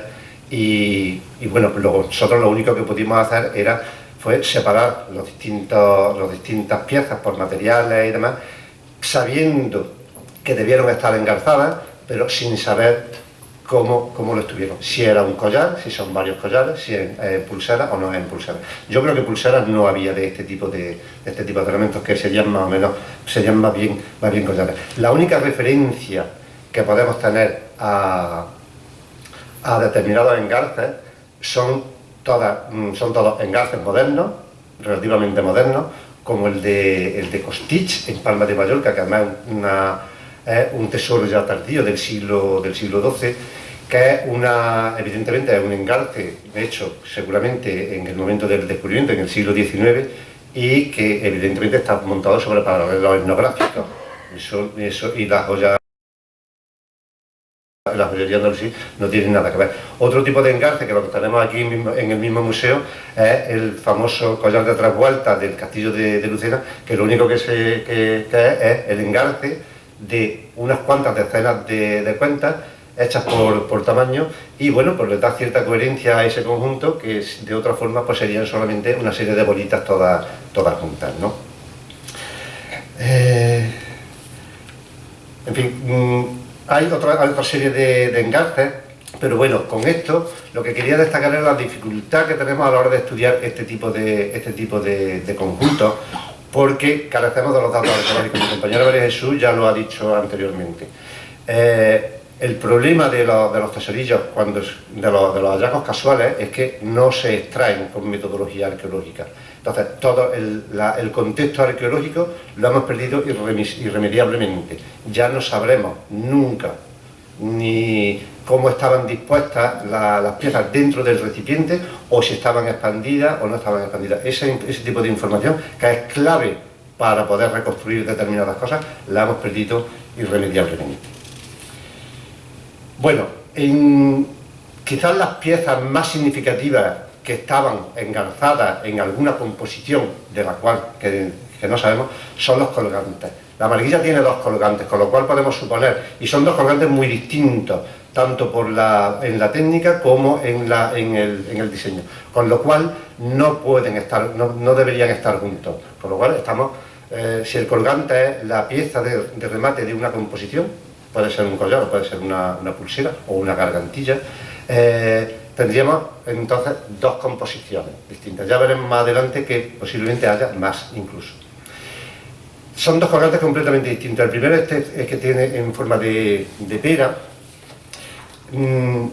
y, bueno, pues nosotros lo único que pudimos hacer era fue separar los distintos, las distintas piezas por materiales y demás, sabiendo que debieron estar engarzadas, pero sin saber cómo, cómo lo estuvieron. Si era un collar, si son varios collares, si es eh, pulsera o no es pulsera. Yo creo que pulseras no había de este tipo de, este tipo de elementos que serían más o menos, serían más bien, más bien collares. La única referencia que podemos tener a, a determinados engarces son Mm, son todos engarces modernos, relativamente modernos, como el de, el de Costich en Palma de Mallorca, que además es un tesoro ya tardío del siglo, del siglo XII, que es una, evidentemente es un engarce, hecho seguramente en el momento del descubrimiento, en el siglo XIX, y que evidentemente está montado sobre paralelos etnográficos. Eso, eso, y la joya la joyería andalusí no tiene nada que ver. Otro tipo de engarce, que lo que tenemos aquí en el mismo museo, es el famoso collar de trasvuelta del castillo de, Lucena, que lo único que, que, es, el engarce de unas cuantas decenas de, cuentas hechas por, tamaño y bueno, pues le da cierta coherencia a ese conjunto que de otra forma pues serían solamente una serie de bolitas todas, todas juntas, ¿no? Eh, en fin, mm, hay otra, serie de, engarces, pero bueno, con esto lo que quería destacar es la dificultad que tenemos a la hora de estudiar este tipo de, este tipo de, conjuntos, porque carecemos de los datos arqueológicos. Mi compañero María Jesús ya lo ha dicho anteriormente. Eh, el problema de los, tesorillos, cuando, de, los, hallazgos casuales, es que no se extraen con metodología arqueológica. Entonces, todo el, contexto arqueológico lo hemos perdido irremediablemente. Ya no sabremos nunca ni cómo estaban dispuestas las piezas dentro del recipiente o si estaban expandidas o no estaban expandidas. Ese, tipo de información, que es clave para poder reconstruir determinadas cosas, la hemos perdido irremediablemente. Bueno, quizás las piezas más significativas que estaban engarzadas en alguna composición de la cual que, no sabemos son los colgantes. La marguilla tiene dos colgantes, con lo cual podemos suponer, y son dos colgantes muy distintos, tanto por la, en la técnica como en, la, en, el, diseño, con lo cual no pueden estar, no, deberían estar juntos, con lo cual estamos, eh, si el colgante es la pieza de remate de una composición, puede ser un collar, puede ser una, pulsera o una gargantilla, eh, tendríamos entonces dos composiciones distintas. Ya veremos más adelante que posiblemente haya más incluso. Son dos colgantes completamente distintos. El primero este es que tiene en forma de, pera. Mm,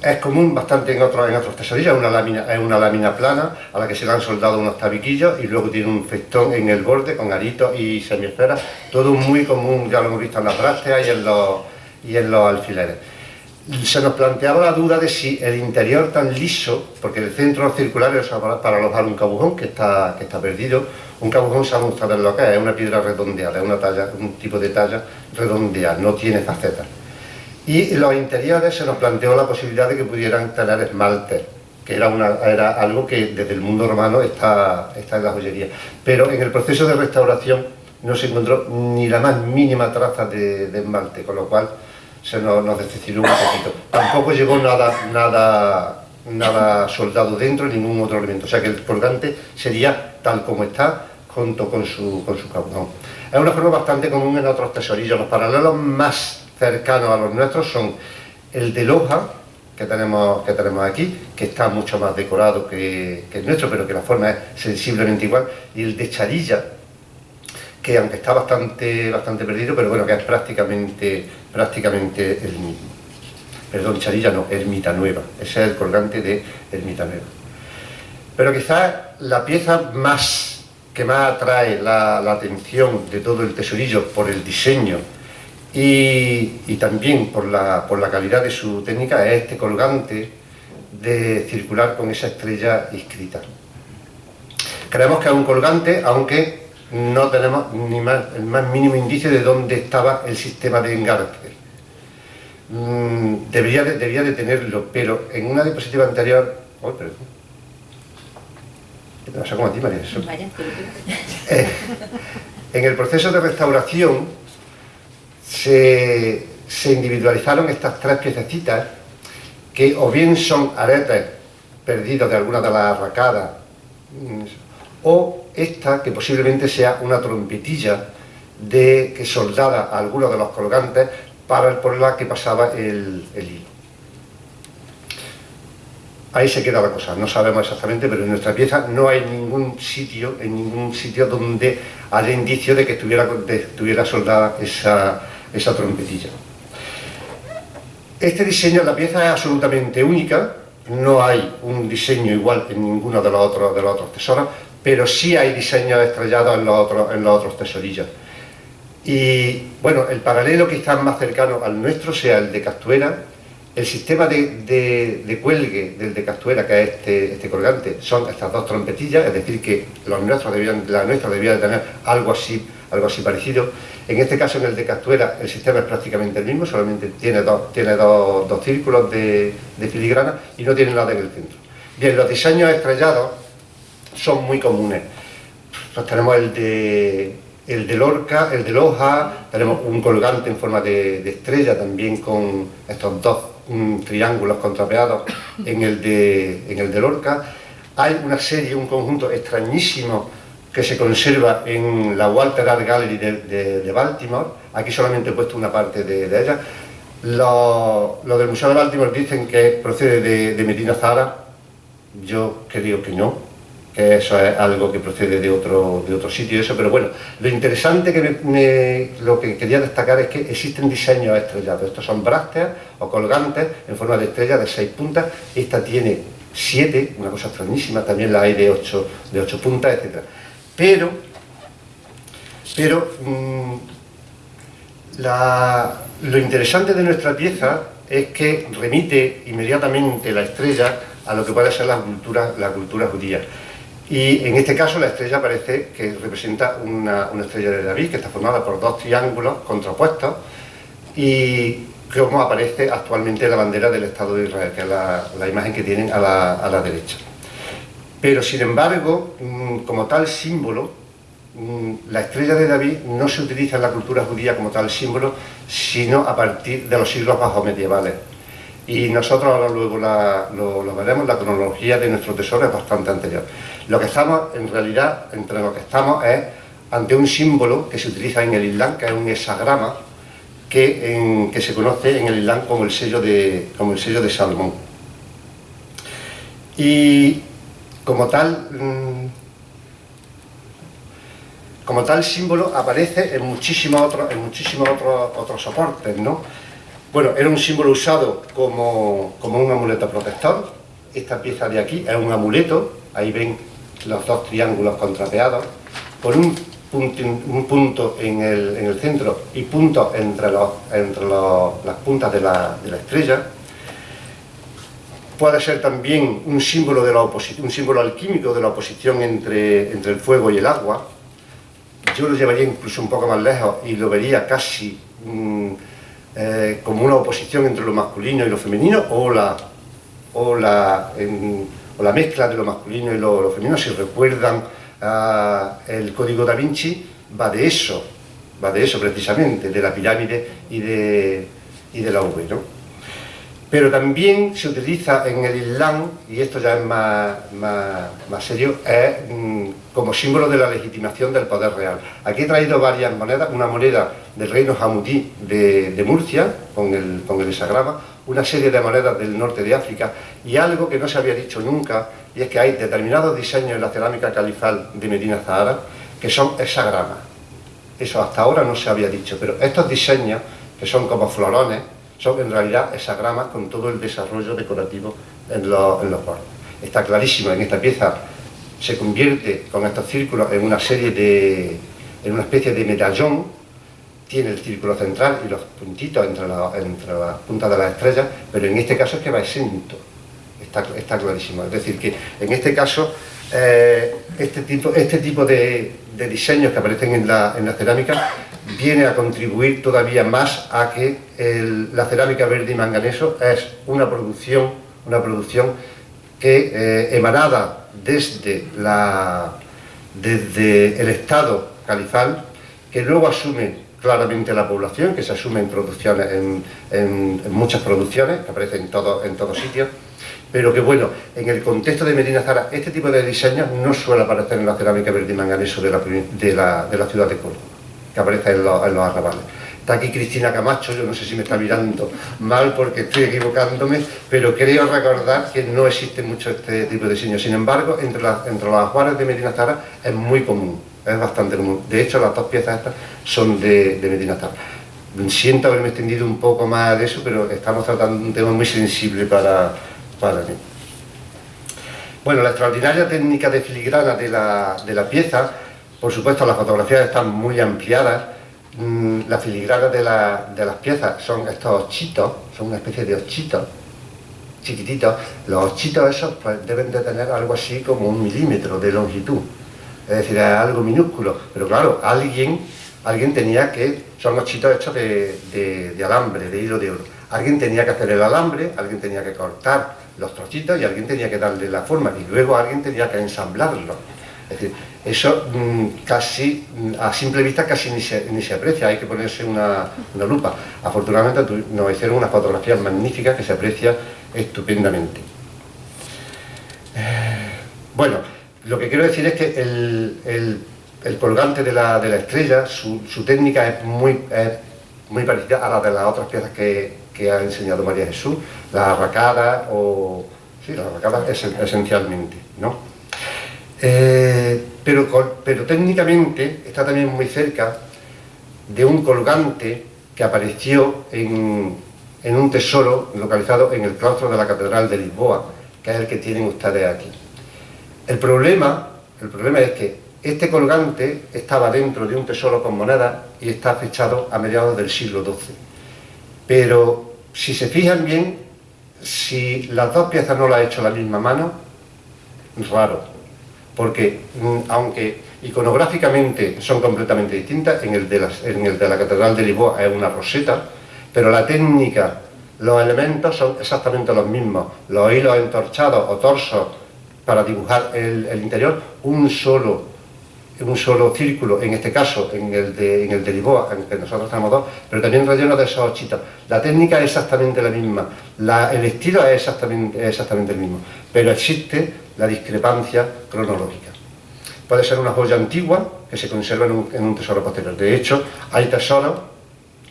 es común bastante en otros, en otros tesorillos, es una lámina plana a la que se le han soldado unos tabiquillos y luego tiene un festón en el borde con aritos y semiesferas, todo muy común, ya lo hemos visto en las brácteas y en los, y en los alfileres. Se nos planteaba la duda de si el interior tan liso, porque el centro circular es para, alojar un cabujón que está, que está perdido, un cabujón sabemos saber lo que es, es una piedra redondeada, es una talla, un tipo de talla redondeada, no tiene facetas y los interiores se nos planteó la posibilidad de que pudieran tener esmalte, que era, una, era algo que desde el mundo romano está, está en la joyería. Pero en el proceso de restauración no se encontró ni la más mínima traza de, esmalte, con lo cual se nos, nos, decepcionó un poquito. Tampoco llegó nada, nada, nada soldado dentro, ningún otro elemento. O sea que el colgante sería tal como está, junto con su, con su Es una forma bastante común en otros tesorillos. Los paralelos más cercanos a los nuestros son el de Loja, que tenemos, que tenemos aquí, que está mucho más decorado que, el nuestro, pero que la forma es sensiblemente igual, y el de Charilla, que aunque está bastante, bastante perdido, pero bueno, que es prácticamente, prácticamente el mismo. Perdón, Charilla no, Ermita Nueva, ese es el colgante de Ermita Nueva. Pero quizás la pieza más que más atrae la, atención de todo el tesorillo por el diseño y, también por la, por la calidad de su técnica es este colgante de circular con esa estrella inscrita. Creemos que es un colgante, aunque no tenemos ni más, el más mínimo indicio de dónde estaba el sistema de engarce. Mm, debería, de, debería de tenerlo, pero en una diapositiva anterior... Oh. ¿Qué te pasa a ti, María? Eh, en el proceso de restauración se, se individualizaron estas tres piececitas que o bien son aretes perdidos de alguna de las arracadas mm, o esta que posiblemente sea una trompetilla de que soldada a alguno de los colgantes para por la que pasaba el, hilo. Ahí se queda la cosa, no sabemos exactamente, pero en nuestra pieza no hay ningún sitio, en ningún sitio donde haya indicio de que estuviera, soldada esa, esa trompetilla. Este diseño, la pieza es absolutamente única, no hay un diseño igual en ninguno de los otros, de los otros tesoros, pero sí hay diseños estrellados en los otros, en los otros tesorillos. Y bueno, el paralelo que está más cercano al nuestro sea el de Castuera, el sistema de, cuelgue del de Castuera, que es este, este, colgante, son estas dos trompetillas, es decir, que los nuestros debían, la nuestra debía de tener algo así, algo así parecido. En este caso, en el de Castuera, el sistema es prácticamente el mismo, solamente tiene dos, tiene dos, círculos de, de filigrana y no tiene nada en el centro. Bien, los diseños estrellados son muy comunes. Pues tenemos el de el de Lorca, el de Loja, tenemos un colgante en forma de, estrella también con estos dos triángulos contrapeados en el, de, en el de Lorca. Hay una serie, un conjunto extrañísimo que se conserva en la Walter Art Gallery de, Baltimore. Aquí solamente he puesto una parte de, ella. Los, del Museo de Baltimore dicen que procede de, Medina Zara. Yo creo que no, eso es algo que procede de otro, de otro sitio, eso, pero bueno, lo interesante que lo que quería destacar es que existen diseños estrellados, estos son brácteas o colgantes en forma de estrella de seis puntas, esta tiene siete, una cosa extrañísima, también la hay de ocho, de ocho puntas, etc. Pero, pero mm, lo interesante de nuestra pieza es que remite inmediatamente la estrella a lo que puede ser la cultura, la cultura judía. Y en este caso la estrella parece que representa una, estrella de David, que está formada por dos triángulos contrapuestos y como aparece actualmente la bandera del Estado de Israel, que es la, imagen que tienen a la, derecha. Pero sin embargo, mm, como tal símbolo, mm, la estrella de David no se utiliza en la cultura judía como tal símbolo, sino a partir de los siglos bajo medievales. Y nosotros ahora luego lo, veremos, la cronología de nuestro tesoro es bastante anterior. Lo que estamos, en realidad, entre lo que estamos es ante un símbolo que se utiliza en el Islam, que es un hexagrama, que, que se conoce en el Islam como el sello de, como el sello de Salomón. Y como tal, mm, como tal símbolo aparece en muchísimos otros, en muchísimos otros soportes, ¿no? Bueno, era un símbolo usado como, como un amuleto protector. Esta pieza de aquí es un amuleto, ahí ven los dos triángulos contrapeados, con un punto, un punto en, el, centro y puntos entre, los, entre las puntas de la, estrella. Puede ser también un símbolo, de la un símbolo alquímico de la oposición entre, entre el fuego y el agua. Yo lo llevaría incluso un poco más lejos y lo vería casi mm, eh, como una oposición entre lo masculino y lo femenino o la, o la o la mezcla de lo masculino y lo, femenino, si recuerdan ah, el Código da Vinci, va de eso, va de eso precisamente, de la pirámide y de, y de la V, ¿no? Pero también se utiliza en el Islam, y esto ya es más, más, serio, es mm, como símbolo de la legitimación del poder real. Aquí he traído varias monedas, una moneda del reino Hamudí de, Murcia, con el, con el una serie de monedas del norte de África y algo que no se había dicho nunca, y es que hay determinados diseños en la cerámica califal de Medina Zahara que son hexagramas. Eso hasta ahora no se había dicho, pero estos diseños, que son como florones, son en realidad hexagramas con todo el desarrollo decorativo en los, bordes. Está clarísimo, en esta pieza se convierte con estos círculos en una serie de, en una especie de medallón, tiene el círculo central y los puntitos entre, las puntas de las estrellas, pero en este caso es que va exento, está, está clarísimo. Es decir, que en este caso eh, este tipo, este tipo de, diseños que aparecen en la, en la, cerámica viene a contribuir todavía más a que la cerámica verde y manganeso es una producción, una producción que eh, emanada desde, la, desde el Estado califal, que luego asume claramente la población, que se asume en producciones, en, muchas producciones, que aparecen en, todo, en todos sitios, pero que bueno, en el contexto de Medina Zara, este tipo de diseños no suele aparecer en la cerámica verde y manganeso de la, de la, de la ciudad de Córdoba, que aparece en los, arrabales. Está aquí Cristina Camacho, yo no sé si me está mirando mal porque estoy equivocándome, pero creo recordar que no existe mucho este tipo de diseño. Sin embargo, entre, entre los ajuares de Medina Zara es muy común, es bastante común. De hecho, las dos piezas estas son de, de Medina Zara. Siento haberme extendido un poco más de eso, pero estamos tratando un tema muy sensible para, para mí. Bueno, la extraordinaria técnica de filigrana de la, de la pieza, por supuesto las fotografías están muy ampliadas, mm, la filigrana de, de, las piezas son estos ochitos, son una especie de ochitos chiquititos, los ochitos esos pues, deben de tener algo así como un milímetro de longitud, es decir, es algo minúsculo, pero claro, alguien, alguien tenía que, son ochitos hechos de, de alambre, de hilo de oro, alguien tenía que hacer el alambre, alguien tenía que cortar los trocitos y alguien tenía que darle la forma y luego alguien tenía que ensamblarlo. Es decir, eso mm, casi, mm, a simple vista casi ni se, ni se aprecia, hay que ponerse una, lupa. Afortunadamente nos hicieron unas fotografías magníficas que se aprecia estupendamente. Eh, bueno, lo que quiero decir es que el, colgante de la, estrella, su, técnica es muy, es muy parecida a la de las otras piezas que, que ha enseñado María Jesús, la arracada o... sí, la arracada es, esencialmente, ¿no? Eh, pero, técnicamente está también muy cerca de un colgante que apareció en, un tesoro localizado en el claustro de la Catedral de Lisboa, que es el que tienen ustedes aquí. El problema, el problema es que este colgante estaba dentro de un tesoro con monedas y está fechado a mediados del siglo XII. Pero si se fijan bien, si las dos piezas no las ha hecho la misma mano, raro, porque mm, aunque iconográficamente son completamente distintas, en el, de la Catedral de Lisboa es una roseta, pero la técnica, los elementos son exactamente los mismos, los hilos entorchados o torsos para dibujar el, interior, un solo un solo círculo, en este caso en el de, en el de Lisboa, en el que nosotros tenemos dos, pero también relleno de esos ochitos. La técnica es exactamente la misma, el estilo es exactamente, exactamente el mismo, pero existe la discrepancia cronológica. Puede ser una joya antigua que se conserva en un, tesoro posterior. De hecho, hay tesoros,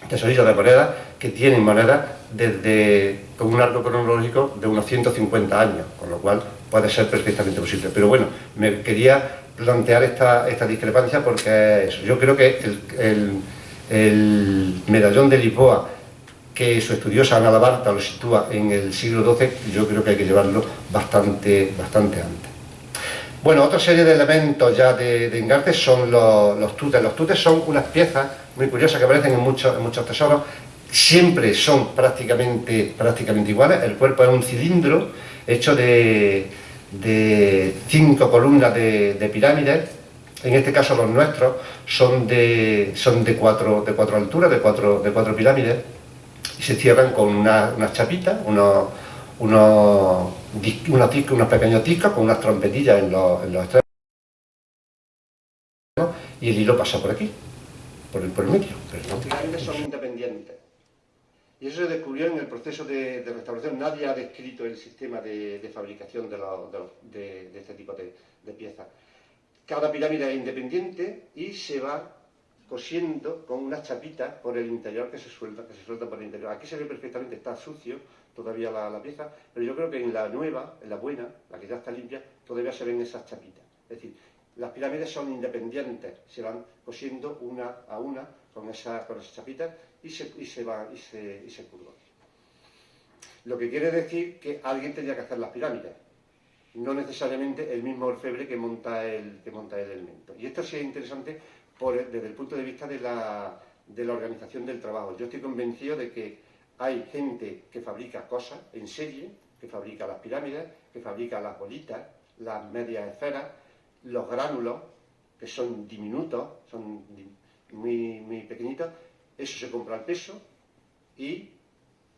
tesorillos de monedas, que tienen monedas desde, con un arco cronológico de unos 150 años, con lo cual puede ser perfectamente posible. Pero bueno, me quería plantear esta, esta discrepancia porque yo creo que el, medallón de Lisboa que su estudiosa Ana Labarta lo sitúa en el siglo XII, yo creo que hay que llevarlo bastante, bastante antes. Bueno, otra serie de elementos ya de, de Engarte son los, tutes. Los tutes son unas piezas muy curiosas que aparecen en muchos, en muchos tesoros, siempre son prácticamente, prácticamente iguales, el cuerpo es un cilindro hecho de, de cinco columnas de, pirámides, en este caso los nuestros son de, son de, cuatro, de cuatro alturas, de cuatro, de cuatro pirámides, y se cierran con unas una chapitas, unos, unos, unos, pequeños discos con unas trompetillas en los, en los extremos, y el hilo pasa por aquí, por el, por el medio. Pero pirámides son independientes. Y eso se descubrió en el proceso de, restauración. Nadie ha descrito el sistema de, fabricación de, este tipo de, piezas. Cada pirámide es independiente y se va cosiendo con unas chapitas por el interior que se suelta, que se suelta por el interior. Aquí se ve perfectamente, está sucio todavía la, pieza, pero yo creo que en la nueva, en la buena, la que ya está limpia, todavía se ven esas chapitas. Es decir, las pirámides son independientes, se van cosiendo una a una con, esa, con esas chapitas y se, y se van y se, y se curvan. Lo que quiere decir que alguien tenía que hacer las pirámides, no necesariamente el mismo orfebre que monta el, que monta el elemento. Y esto sí es interesante desde el punto de vista de la, de la organización del trabajo. Yo estoy convencido de que hay gente que fabrica cosas en serie, que fabrica las pirámides, que fabrica las bolitas, las medias esferas, los gránulos, que son diminutos, son muy, muy pequeñitos, eso se compra al peso y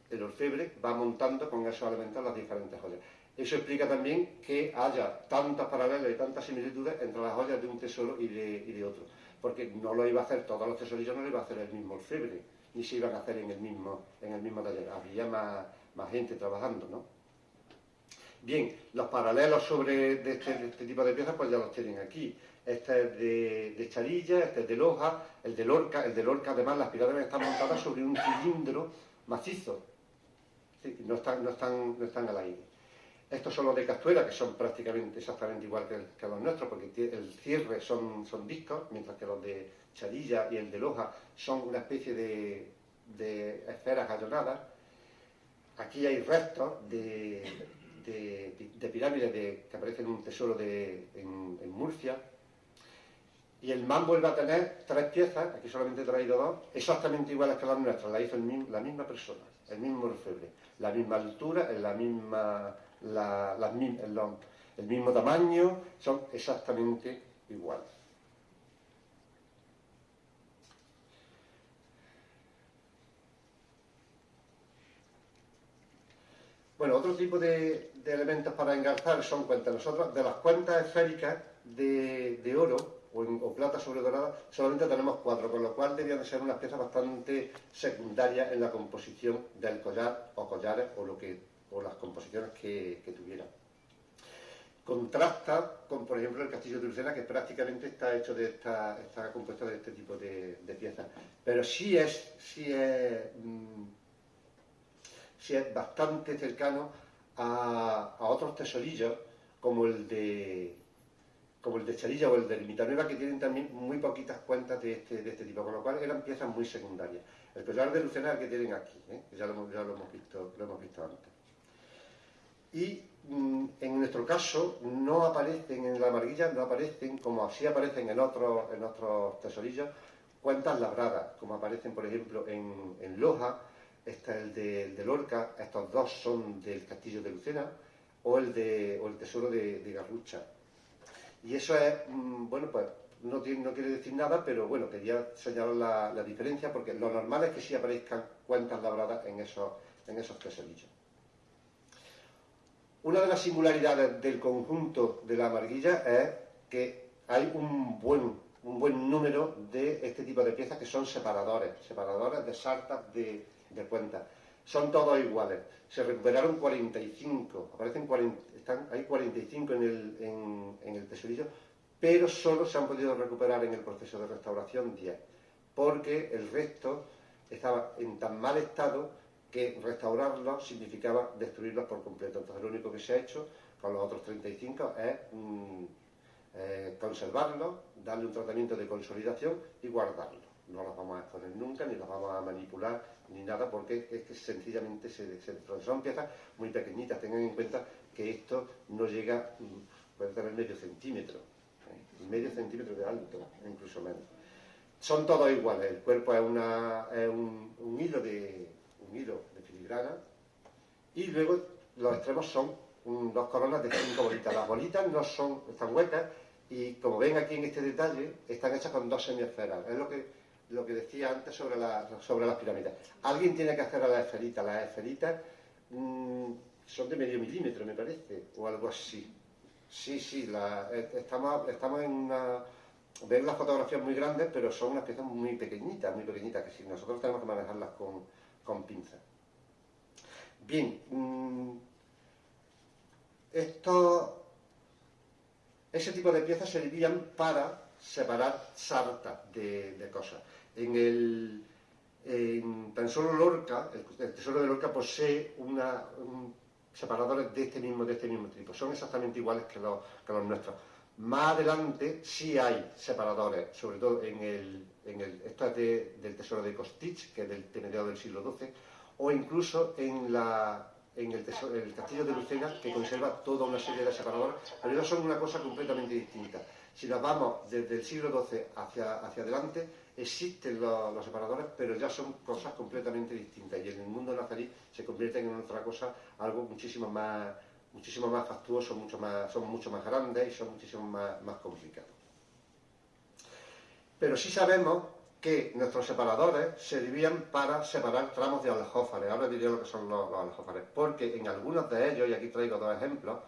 el orfebre va montando con esos elementos las diferentes joyas. Eso explica también que haya tantas paralelas y tantas similitudes entre las joyas de un tesoro y de, y de otro porque no lo iba a hacer, todos los tesorillos no lo iba a hacer el mismo orfebre, ni se iban a hacer en el mismo, en el mismo taller, había más, gente trabajando, ¿no? Bien, los paralelos sobre este, este, tipo de piezas pues ya los tienen aquí. Este es de, charilla, este es de loja, el de Lorca, el de Lorca además las pirámides están montadas sobre un cilindro macizo, no están, no están, no están al aire. Estos son los de Castuera, que son prácticamente exactamente igual que, los nuestros, porque el cierre son, discos, mientras que los de Charilla y el de Loja son una especie de, esferas gallonadas. Aquí hay restos de, pirámides que aparecen en un tesoro en, Murcia. Y el man vuelve a tener tres piezas, aquí solamente he traído dos, exactamente iguales que las nuestras, la hizo la misma persona, el mismo orfebre, la misma altura, en la misma el, mismo tamaño, son exactamente iguales. Bueno, otro tipo de, elementos para engarzar son cuentas. Nosotros, de las cuentas esféricas de, oro o, plata sobre dorada, solamente tenemos cuatro, con lo cual debían de ser unas piezas bastante secundarias en la composición del collar o collares o lo que o las composiciones que, que tuviera. Contrasta con, por ejemplo, el castillo de Lucena, que prácticamente está hecho de esta, está compuesto de este tipo de, piezas. Pero sí es, sí es, mm, sí es bastante cercano a, otros tesorillos, como el de como el de Charilla o el de Nueva, que tienen también muy poquitas cuentas de este, de este tipo, con lo cual eran piezas muy secundarias. El collar de Lucena es el que tienen aquí, ¿eh? ya, ya lo, hemos visto, lo hemos visto antes y mm, en nuestro caso no aparecen en la marguilla, no aparecen como así aparecen en otros, tesorillos, cuentas labradas, como aparecen por ejemplo en, Loja, este es el de, Lorca, estos dos son del castillo de Lucena, o el, de, el tesoro de, Garrucha. Y eso es, mm, bueno, pues no, no, quiere decir nada, pero bueno, quería señalar la, diferencia porque lo normal es que sí aparezcan cuentas labradas en esos tesorillos. Una de las singularidades del conjunto de la marguilla es que hay un buen, un buen número de este tipo de piezas que son separadores, separadores de sartas de, de cuentas. Son todos iguales. Se recuperaron 45, aparecen 40, están, hay 45 en el, en, en el tesorillo, pero solo se han podido recuperar en el proceso de restauración 10, porque el resto estaba en tan mal estado que restaurarlos significaba destruirlos por completo. Entonces lo único que se ha hecho con los otros 35 es mm, eh, conservarlos, darle un tratamiento de consolidación y guardarlos. No los vamos a exponer nunca, ni los vamos a manipular, ni nada, porque es que sencillamente se, se Son piezas muy pequeñitas, tengan en cuenta que esto no llega, mm, puede tener medio centímetro, ¿eh? medio centímetro de alto, incluso menos. Son todos iguales, el cuerpo es, es un hilo de, un hilo de filigrana y luego los extremos son dos coronas de cinco bolitas. Las bolitas no son, están huecas y como ven aquí en este detalle, están hechas con dos semiesferas. Es lo que, lo que decía antes sobre, sobre las pirámides. Alguien tiene que hacer a las esferitas. Las esferitas mm, son de medio milímetro, me parece, o algo así. Sí, sí, eh, estamos, estamos en una... Ven las fotografías muy grandes, pero son unas piezas muy pequeñitas, muy pequeñitas, que si nosotros tenemos que manejarlas con, con pinza. Bien, mm, esto, ese tipo de piezas servían para separar sartas de, cosas. En el tan solo Lorca, el, tesoro de Lorca posee una, separadores de este mismo de este mismo tipo, son exactamente iguales que los, que los nuestros. Más adelante sí hay separadores, sobre todo en el, en el es del tesoro de Costich, que es del, de del siglo XII, o incluso en la en el, castillo de Lucena, que conserva toda una serie de separadores, pero ellos son una cosa completamente distinta. Si nos vamos desde el siglo XII hacia, hacia adelante, existen los, separadores, pero ya son cosas completamente distintas, y en el mundo nazarí se convierten en otra cosa, algo muchísimo más, muchísimo fastuoso, son mucho más grandes y son muchísimo más complicados. Pero sí sabemos que nuestros separadores servían para separar tramos de aljófares. Ahora diré lo que son los, aljófares, porque en algunos de ellos, y aquí traigo dos ejemplos,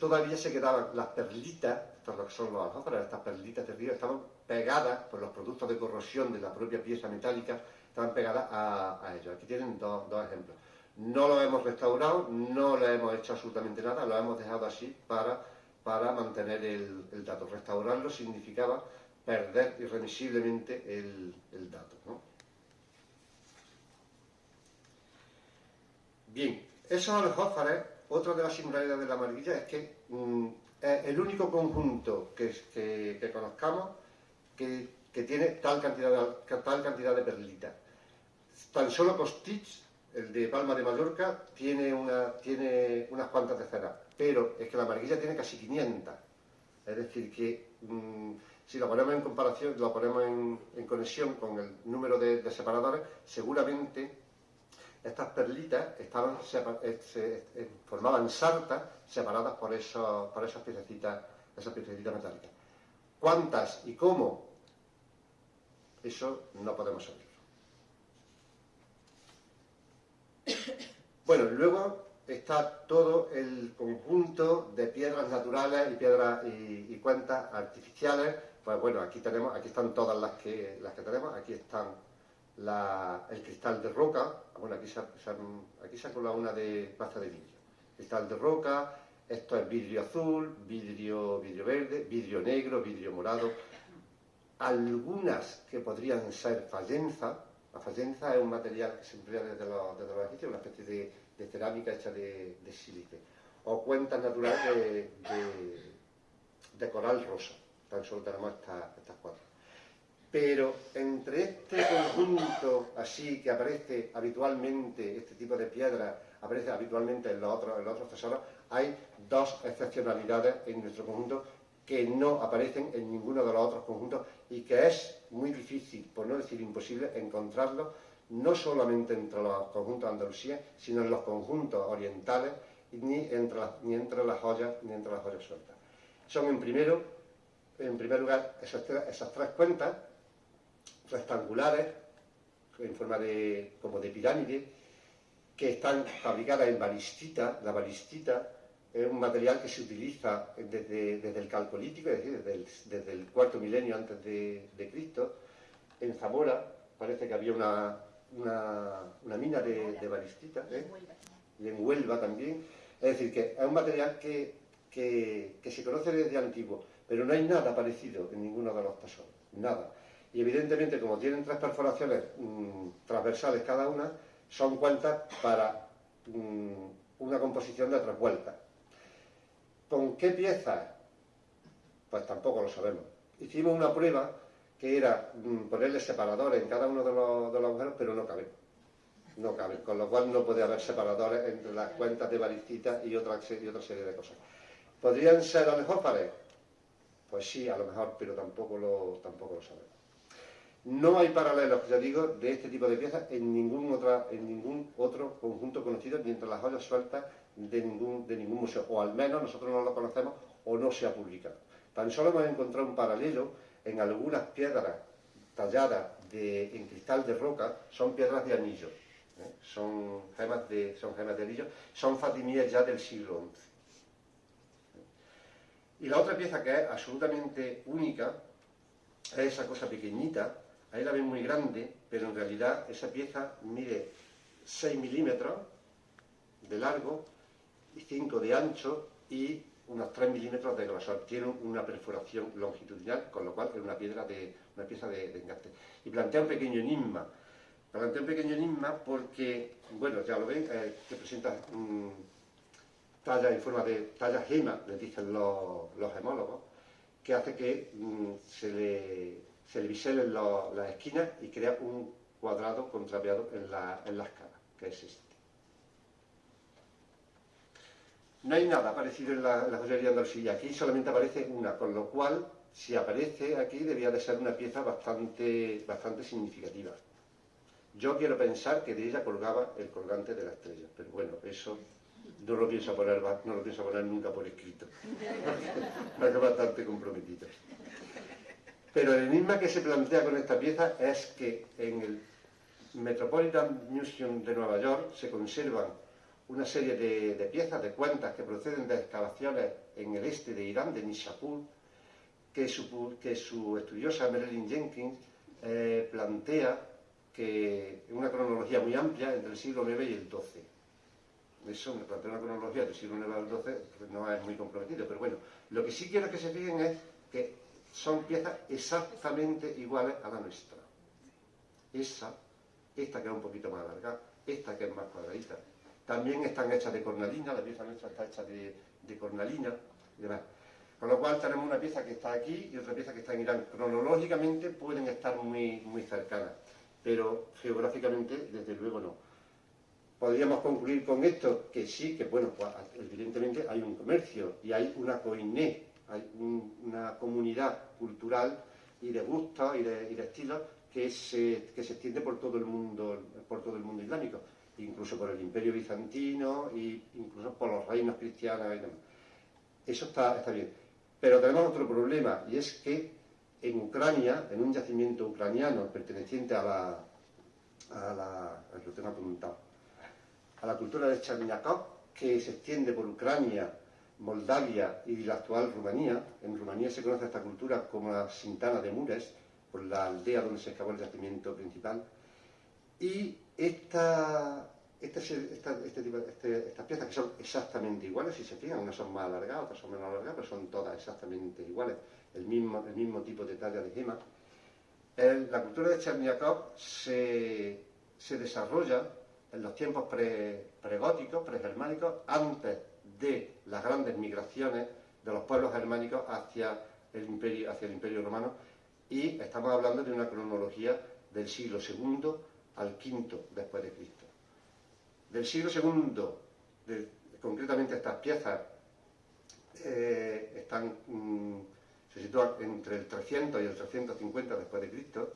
todavía se quedaban las perlitas, estas lo que son los aljófares, estas perlitas de río, estaban pegadas por los productos de corrosión de la propia pieza metálica, estaban pegadas a, ellos. Aquí tienen dos, ejemplos. No lo hemos restaurado, no le hemos hecho absolutamente nada, lo hemos dejado así para, para mantener el dato. Restaurarlo significaba perder irremisiblemente el, dato. Bien, esos aljófares, otra de las singularidades de la marguilla es que mm, es el único conjunto que, que, conozcamos que, tiene tal cantidad de, tal cantidad de perlitas. Tan solo Costich, el de Palma de Mallorca, tiene, una, tiene unas cuantas decenas, pero es que la marguilla tiene casi 500. Es decir, que mm, si lo ponemos en comparación, lo ponemos en, conexión con el número de, separadores, seguramente estas perlitas estaban eh, eh, formaban sartas separadas por, eso, por esas piececitas, esas piececitas metálicas. ¿Cuántas y cómo? Eso no podemos saberlo. Bueno, luego está todo el conjunto de piedras naturales y piedras y, cuentas artificiales. Pues bueno, aquí tenemos, aquí están todas las que las que tenemos, aquí están el cristal de roca, bueno aquí se, se ha colado una de pasta de vidrio, cristal de roca, esto es vidrio azul, vidrio, vidrio verde, vidrio negro, vidrio morado, algunas que podrían ser fallenza, la fallenza es un material que se emplea desde los, desde una especie de, cerámica hecha de sílice. O cuentas naturales de, coral rosa. Tan solo tenemos estas, cuatro. Pero entre este conjunto así que aparece habitualmente, este tipo de piedra aparece habitualmente en los otros, en tesoros, hay dos excepcionalidades en nuestro conjunto que no aparecen en ninguno de los otros conjuntos y que es muy difícil, por no decir imposible, encontrarlos no solamente entre los conjuntos de sino en los conjuntos orientales, ni entre ni entre las joyas, ni entre las joyas sueltas. Son en primero, en primer lugar, esas, tres cuentas rectangulares, en forma de, como de pirámide, que están fabricadas en balistita, la balistita es un material que se utiliza desde, el calcolítico, es decir, desde el, cuarto milenio antes de, Cristo. En Zamora parece que había una, una, mina de, de balistita, ¿eh? y en Huelva también. Es decir, que es un material que, se conoce desde antiguo, pero no hay nada parecido en ninguno de los tesoros, nada. Y evidentemente, como tienen tres perforaciones mm, transversales cada una, son cuentas para mm, una composición de tres vueltas. ¿Con qué piezas? Pues tampoco lo sabemos. Hicimos una prueba que era mm, ponerle separadores en cada uno de los, de agujeros, pero no caben. No caben, con lo cual no puede haber separadores entre las cuentas de balistita y otra, y otra serie de cosas. ¿Podrían ser a lo mejor pared? Pues sí, a lo mejor, pero tampoco lo, tampoco lo sabemos. No hay paralelos, ya digo, de este tipo de piezas en ningún, otra, en ningún otro conjunto conocido, ni entre las joyas sueltas de ningún, de ningún museo, o al menos nosotros no lo conocemos o no se ha publicado. Tan solo hemos encontrado un paralelo en algunas piedras talladas en cristal de roca, son piedras de anillo, ¿eh? son, gemas de, son gemas de anillo, son fatimíes ya del siglo XI. Y la otra pieza que es absolutamente única es esa cosa pequeñita, ahí la ven muy grande, pero en realidad esa pieza mide 6 milímetros de largo y 5 de ancho y unos 3 milímetros de grosor, tiene una perforación longitudinal, con lo cual es una piedra de una pieza de, engaste. Y plantea un pequeño enigma, plantea un pequeño enigma porque, bueno, ya lo ven, eh, que presenta um, talla en forma de talla gema, les dicen los, los gemólogos, que hace que um, se le, se le biselen las esquinas y crea un cuadrado contrapeado en, la, en las caras, que es este. No hay nada parecido en la, la joyería andalusilla, aquí solamente aparece una, con lo cual, si aparece aquí, debía de ser una pieza bastante, bastante significativa. Yo quiero pensar que de ella colgaba el colgante de la estrella, pero bueno, eso no lo pienso poner, no lo pienso poner nunca por escrito. Me bastante comprometido. Pero el enigma que se plantea con esta pieza es que en el Metropolitan Museum de Nueva York se conservan una serie de, piezas, de cuentas que proceden de excavaciones en el este de Irán, de Nishapur, que su, que su estudiosa Marilyn Jenkins eh, plantea que en una cronología muy amplia entre el siglo IX y el XII. Eso me plantea una cronología del siglo IX al XII, pues no es muy comprometido, pero bueno, lo que sí quiero que se fijen es que son piezas exactamente iguales a la nuestra. Esa, esta que es un poquito más larga, esta que es más cuadradita, también están hechas de cornalina, la pieza nuestra está hecha de, de cornalina y demás. Con lo cual tenemos una pieza que está aquí y otra pieza que está en Irán. Cronológicamente pueden estar muy, muy cercanas, pero geográficamente desde luego no. Podríamos concluir con esto que sí, que bueno, pues, evidentemente hay un comercio y hay una coiné, hay un, una comunidad cultural y de gustos y de, y estilos que se, que se extiende por todo el mundo, por todo el mundo islámico incluso por el imperio bizantino e incluso por los reinos cristianos y demás. Eso está, está bien. Pero tenemos otro problema, y es que en Ucrania, en un yacimiento ucraniano perteneciente a la, a la, lo tengo a la cultura de Cherniakov, que se extiende por Ucrania, Moldavia y la actual Rumanía. En Rumanía se conoce esta cultura como la Sintana de Mures, por la aldea donde se excavó el yacimiento principal. Y esta, este, esta, este este, estas piezas que son exactamente iguales, si se fijan, unas son más alargadas, otras son menos alargadas, pero son todas exactamente iguales, el mismo, el mismo tipo de talla de gema. El, la cultura de Cherniakov se, se desarrolla en los tiempos pre, pregóticos, pregermánicos, antes de las grandes migraciones de los pueblos germánicos hacia el imperio, hacia el imperio romano, y estamos hablando de una cronología del siglo II al V después de Cristo. Del siglo II, concretamente estas piezas eh, están, mm, se sitúan entre el 300 y el 350 después de Cristo.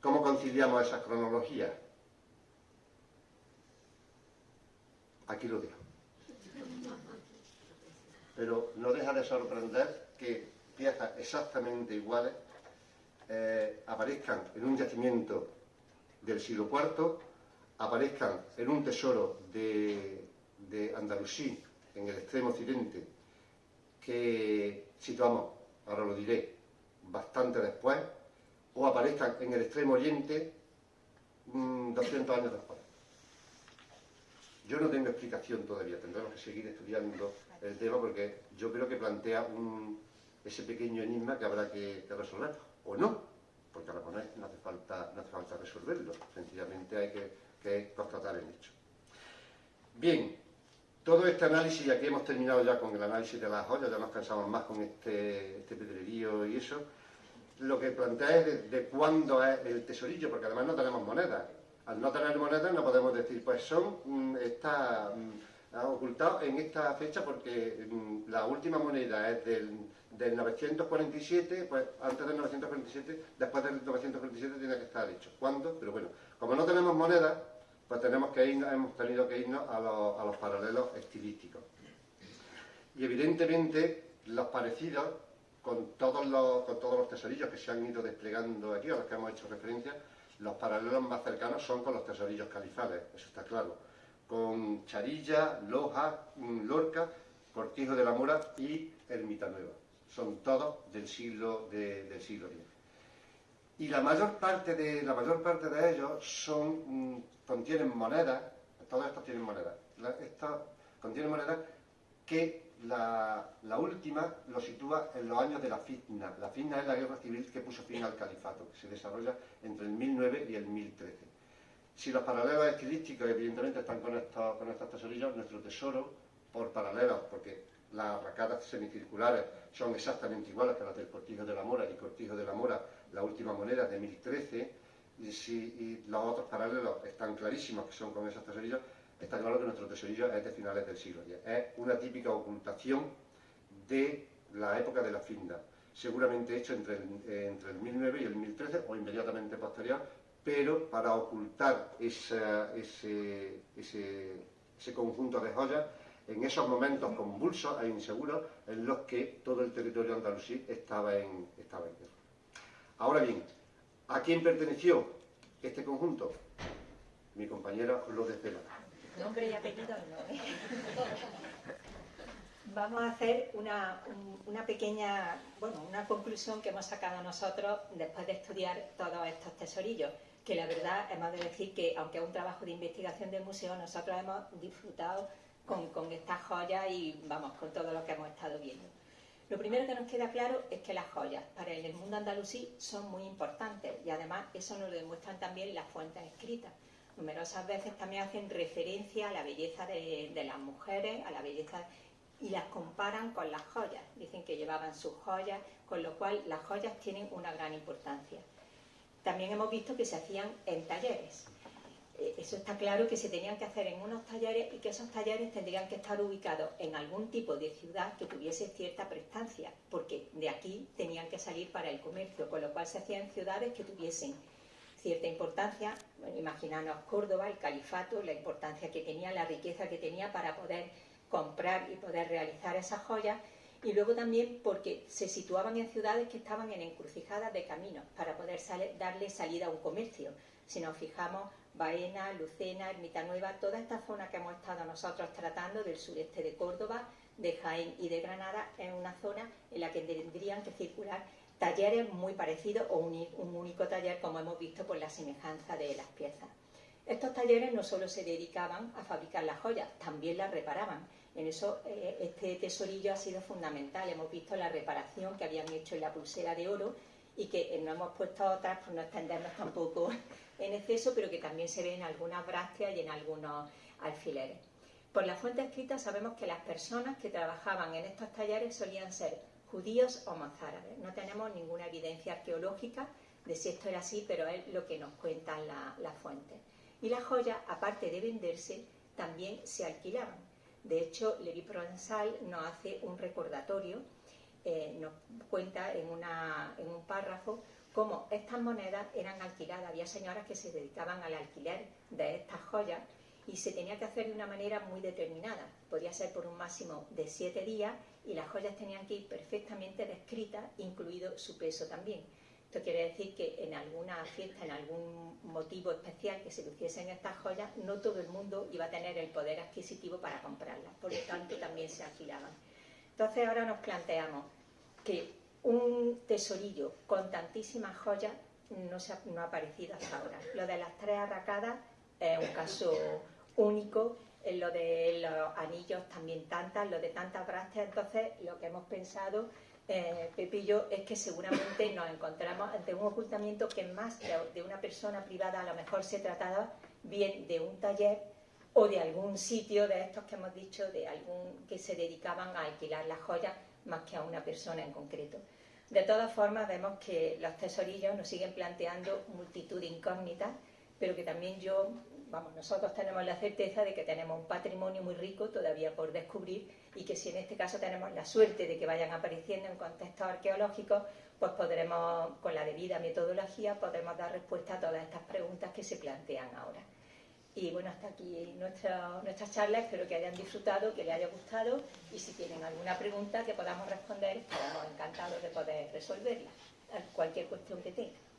¿Cómo conciliamos esas cronologías? Aquí lo dejo. Pero no deja de sorprender que piezas exactamente iguales eh, aparezcan en un yacimiento del siglo IV aparezcan en un tesoro de, de Andalusí, en el extremo occidente, que situamos, ahora lo diré, bastante después, o aparezcan en el extremo oriente 200 mm, años después. Yo no tengo explicación todavía, tendremos que seguir estudiando el tema porque yo creo que plantea un, ese pequeño enigma que habrá que, resolver, o no, porque a la no hace falta, no hace falta resolverlo, sencillamente hay que, constatar el hecho. Bien, todo este análisis, ya que hemos terminado ya con el análisis de las joyas, ya nos cansamos más con este, este pedrerío y eso, lo que plantea es de, cuándo es el tesorillo, porque además no tenemos monedas. Al no tener monedas no podemos decir, pues son, mm, está mm, ocultado en esta fecha porque mm, la última moneda es del del 947, pues antes del 947, después del 947 tiene que estar hecho. ¿Cuándo? Pero bueno, como no tenemos moneda, pues tenemos que irnos, hemos tenido que irnos a los, a los paralelos estilísticos. Y evidentemente los parecidos con todos los, con todos los tesorillos que se han ido desplegando aquí, a los que hemos hecho referencia, los paralelos más cercanos son con los tesorillos califales, eso está claro. Con Charilla, Loja, Lorca, Cortijo de la Mora y Ermita Nueva son todos del siglo, de, del siglo X. Y la mayor parte de, la mayor parte de ellos son, mm, contienen monedas, todos estos tienen monedas, estos contienen monedas que la, última lo sitúa en los años de la fitna. La fitna es la guerra civil que puso fin al califato, que se desarrolla entre el 1009 y el 1013. Si los paralelos estilísticos evidentemente están con estos, con estos tesorillos, nuestro tesoro, por paralelos, porque las arracadas semicirculares son exactamente iguales que las del Cortijo de la Mora y Cortijo de la Mora, la última moneda de 1013, y, si, los otros paralelos están clarísimos que son con esos tesorillos, está claro que nuestro tesorillo es de finales del siglo X. Es una típica ocultación de la época de la finda, seguramente hecho entre el, entre el 1009 y el 1013 o inmediatamente posterior, pero para ocultar ese, ese conjunto de joyas en esos momentos convulsos e inseguros en los que todo el territorio andalusí estaba en, estaba en guerra. Ahora bien, ¿a quién perteneció este conjunto? Mi compañera lo desvela. Nombre y apellido no. Vamos a hacer una, una, pequeña, bueno, una conclusión que hemos sacado nosotros después de estudiar todos estos tesorillos, que la verdad hemos de decir que, aunque es un trabajo de investigación del museo, nosotros hemos disfrutado con, con estas joyas y vamos, con todo lo que hemos estado viendo. Lo primero que nos queda claro es que las joyas para el mundo andalusí son muy importantes y además eso nos lo demuestran también las fuentes escritas. Numerosas veces también hacen referencia a la belleza de, las mujeres, a la belleza y las comparan con las joyas. Dicen que llevaban sus joyas, con lo cual las joyas tienen una gran importancia. También hemos visto que se hacían en talleres. Eh, eso está claro que se tenían que hacer en unos talleres y que esos talleres tendrían que estar ubicados en algún tipo de ciudad que tuviese cierta prestancia, porque de aquí tenían que salir para el comercio, con lo cual se hacían ciudades que tuviesen cierta importancia, bueno, imaginanos Córdoba, el califato, la importancia que tenía, la riqueza que tenía para poder comprar y poder realizar esas joyas, y luego también porque se situaban en ciudades que estaban en encrucijadas de caminos para poder darle salida a un comercio. Si nos fijamos, Baena, Lucena, Ermita Nueva, toda esta zona que hemos estado nosotros tratando del sureste de Córdoba, de Jaén y de Granada, es una zona en la que tendrían que circular talleres muy parecidos o un, único taller, como hemos visto por la semejanza de las piezas. Estos talleres no solo se dedicaban a fabricar las joyas, también las reparaban. En eso eh, este tesorillo ha sido fundamental. Hemos visto la reparación que habían hecho en la pulsera de oro y que no hemos puesto otras por no extendernos tampoco en exceso, pero que también se ve en algunas brácteas y en algunos alfileres. Por la fuente escrita sabemos que las personas que trabajaban en estos talleres solían ser judíos o mozárabes. No tenemos ninguna evidencia arqueológica de si esto era así, pero es lo que nos cuentan las fuentes. Y las joyas, aparte de venderse, también se alquilaban. De hecho, Levi Provençal nos hace un recordatorio eh, nos cuenta en, un párrafo cómo estas monedas eran alquiladas. Había señoras que se dedicaban al alquiler de estas joyas y se tenía que hacer de una manera muy determinada. Podía ser por un máximo de siete días y las joyas tenían que ir perfectamente descritas, incluido su peso también. Esto quiere decir que en alguna fiesta, en algún motivo especial que se luciesen estas joyas, no todo el mundo iba a tener el poder adquisitivo para comprarlas, por lo tanto también se alquilaban. Entonces ahora nos planteamos que un tesorillo con tantísimas joyas no, se ha, no ha aparecido hasta ahora. Lo de las tres arracadas es un caso único, en lo de los anillos también tantas, lo de tantas brácteas, entonces lo que hemos pensado eh, Pepillo, es que seguramente nos encontramos ante un ocultamiento que más de una persona privada a lo mejor se trataba bien de un taller o de algún sitio de estos que hemos dicho, de algún que se dedicaban a alquilar las joyas más que a una persona en concreto. De todas formas, vemos que los tesorillos nos siguen planteando multitud de incógnitas, pero que también yo, vamos, nosotros tenemos la certeza de que tenemos un patrimonio muy rico todavía por descubrir y que si en este caso tenemos la suerte de que vayan apareciendo en contextos arqueológicos, pues podremos, con la debida metodología, podremos dar respuesta a todas estas preguntas que se plantean ahora. Y bueno, hasta aquí nuestra, nuestra charla, espero que hayan disfrutado, que les haya gustado y si tienen alguna pregunta que podamos responder, estaremos encantados de poder resolverla, cualquier cuestión que tengan.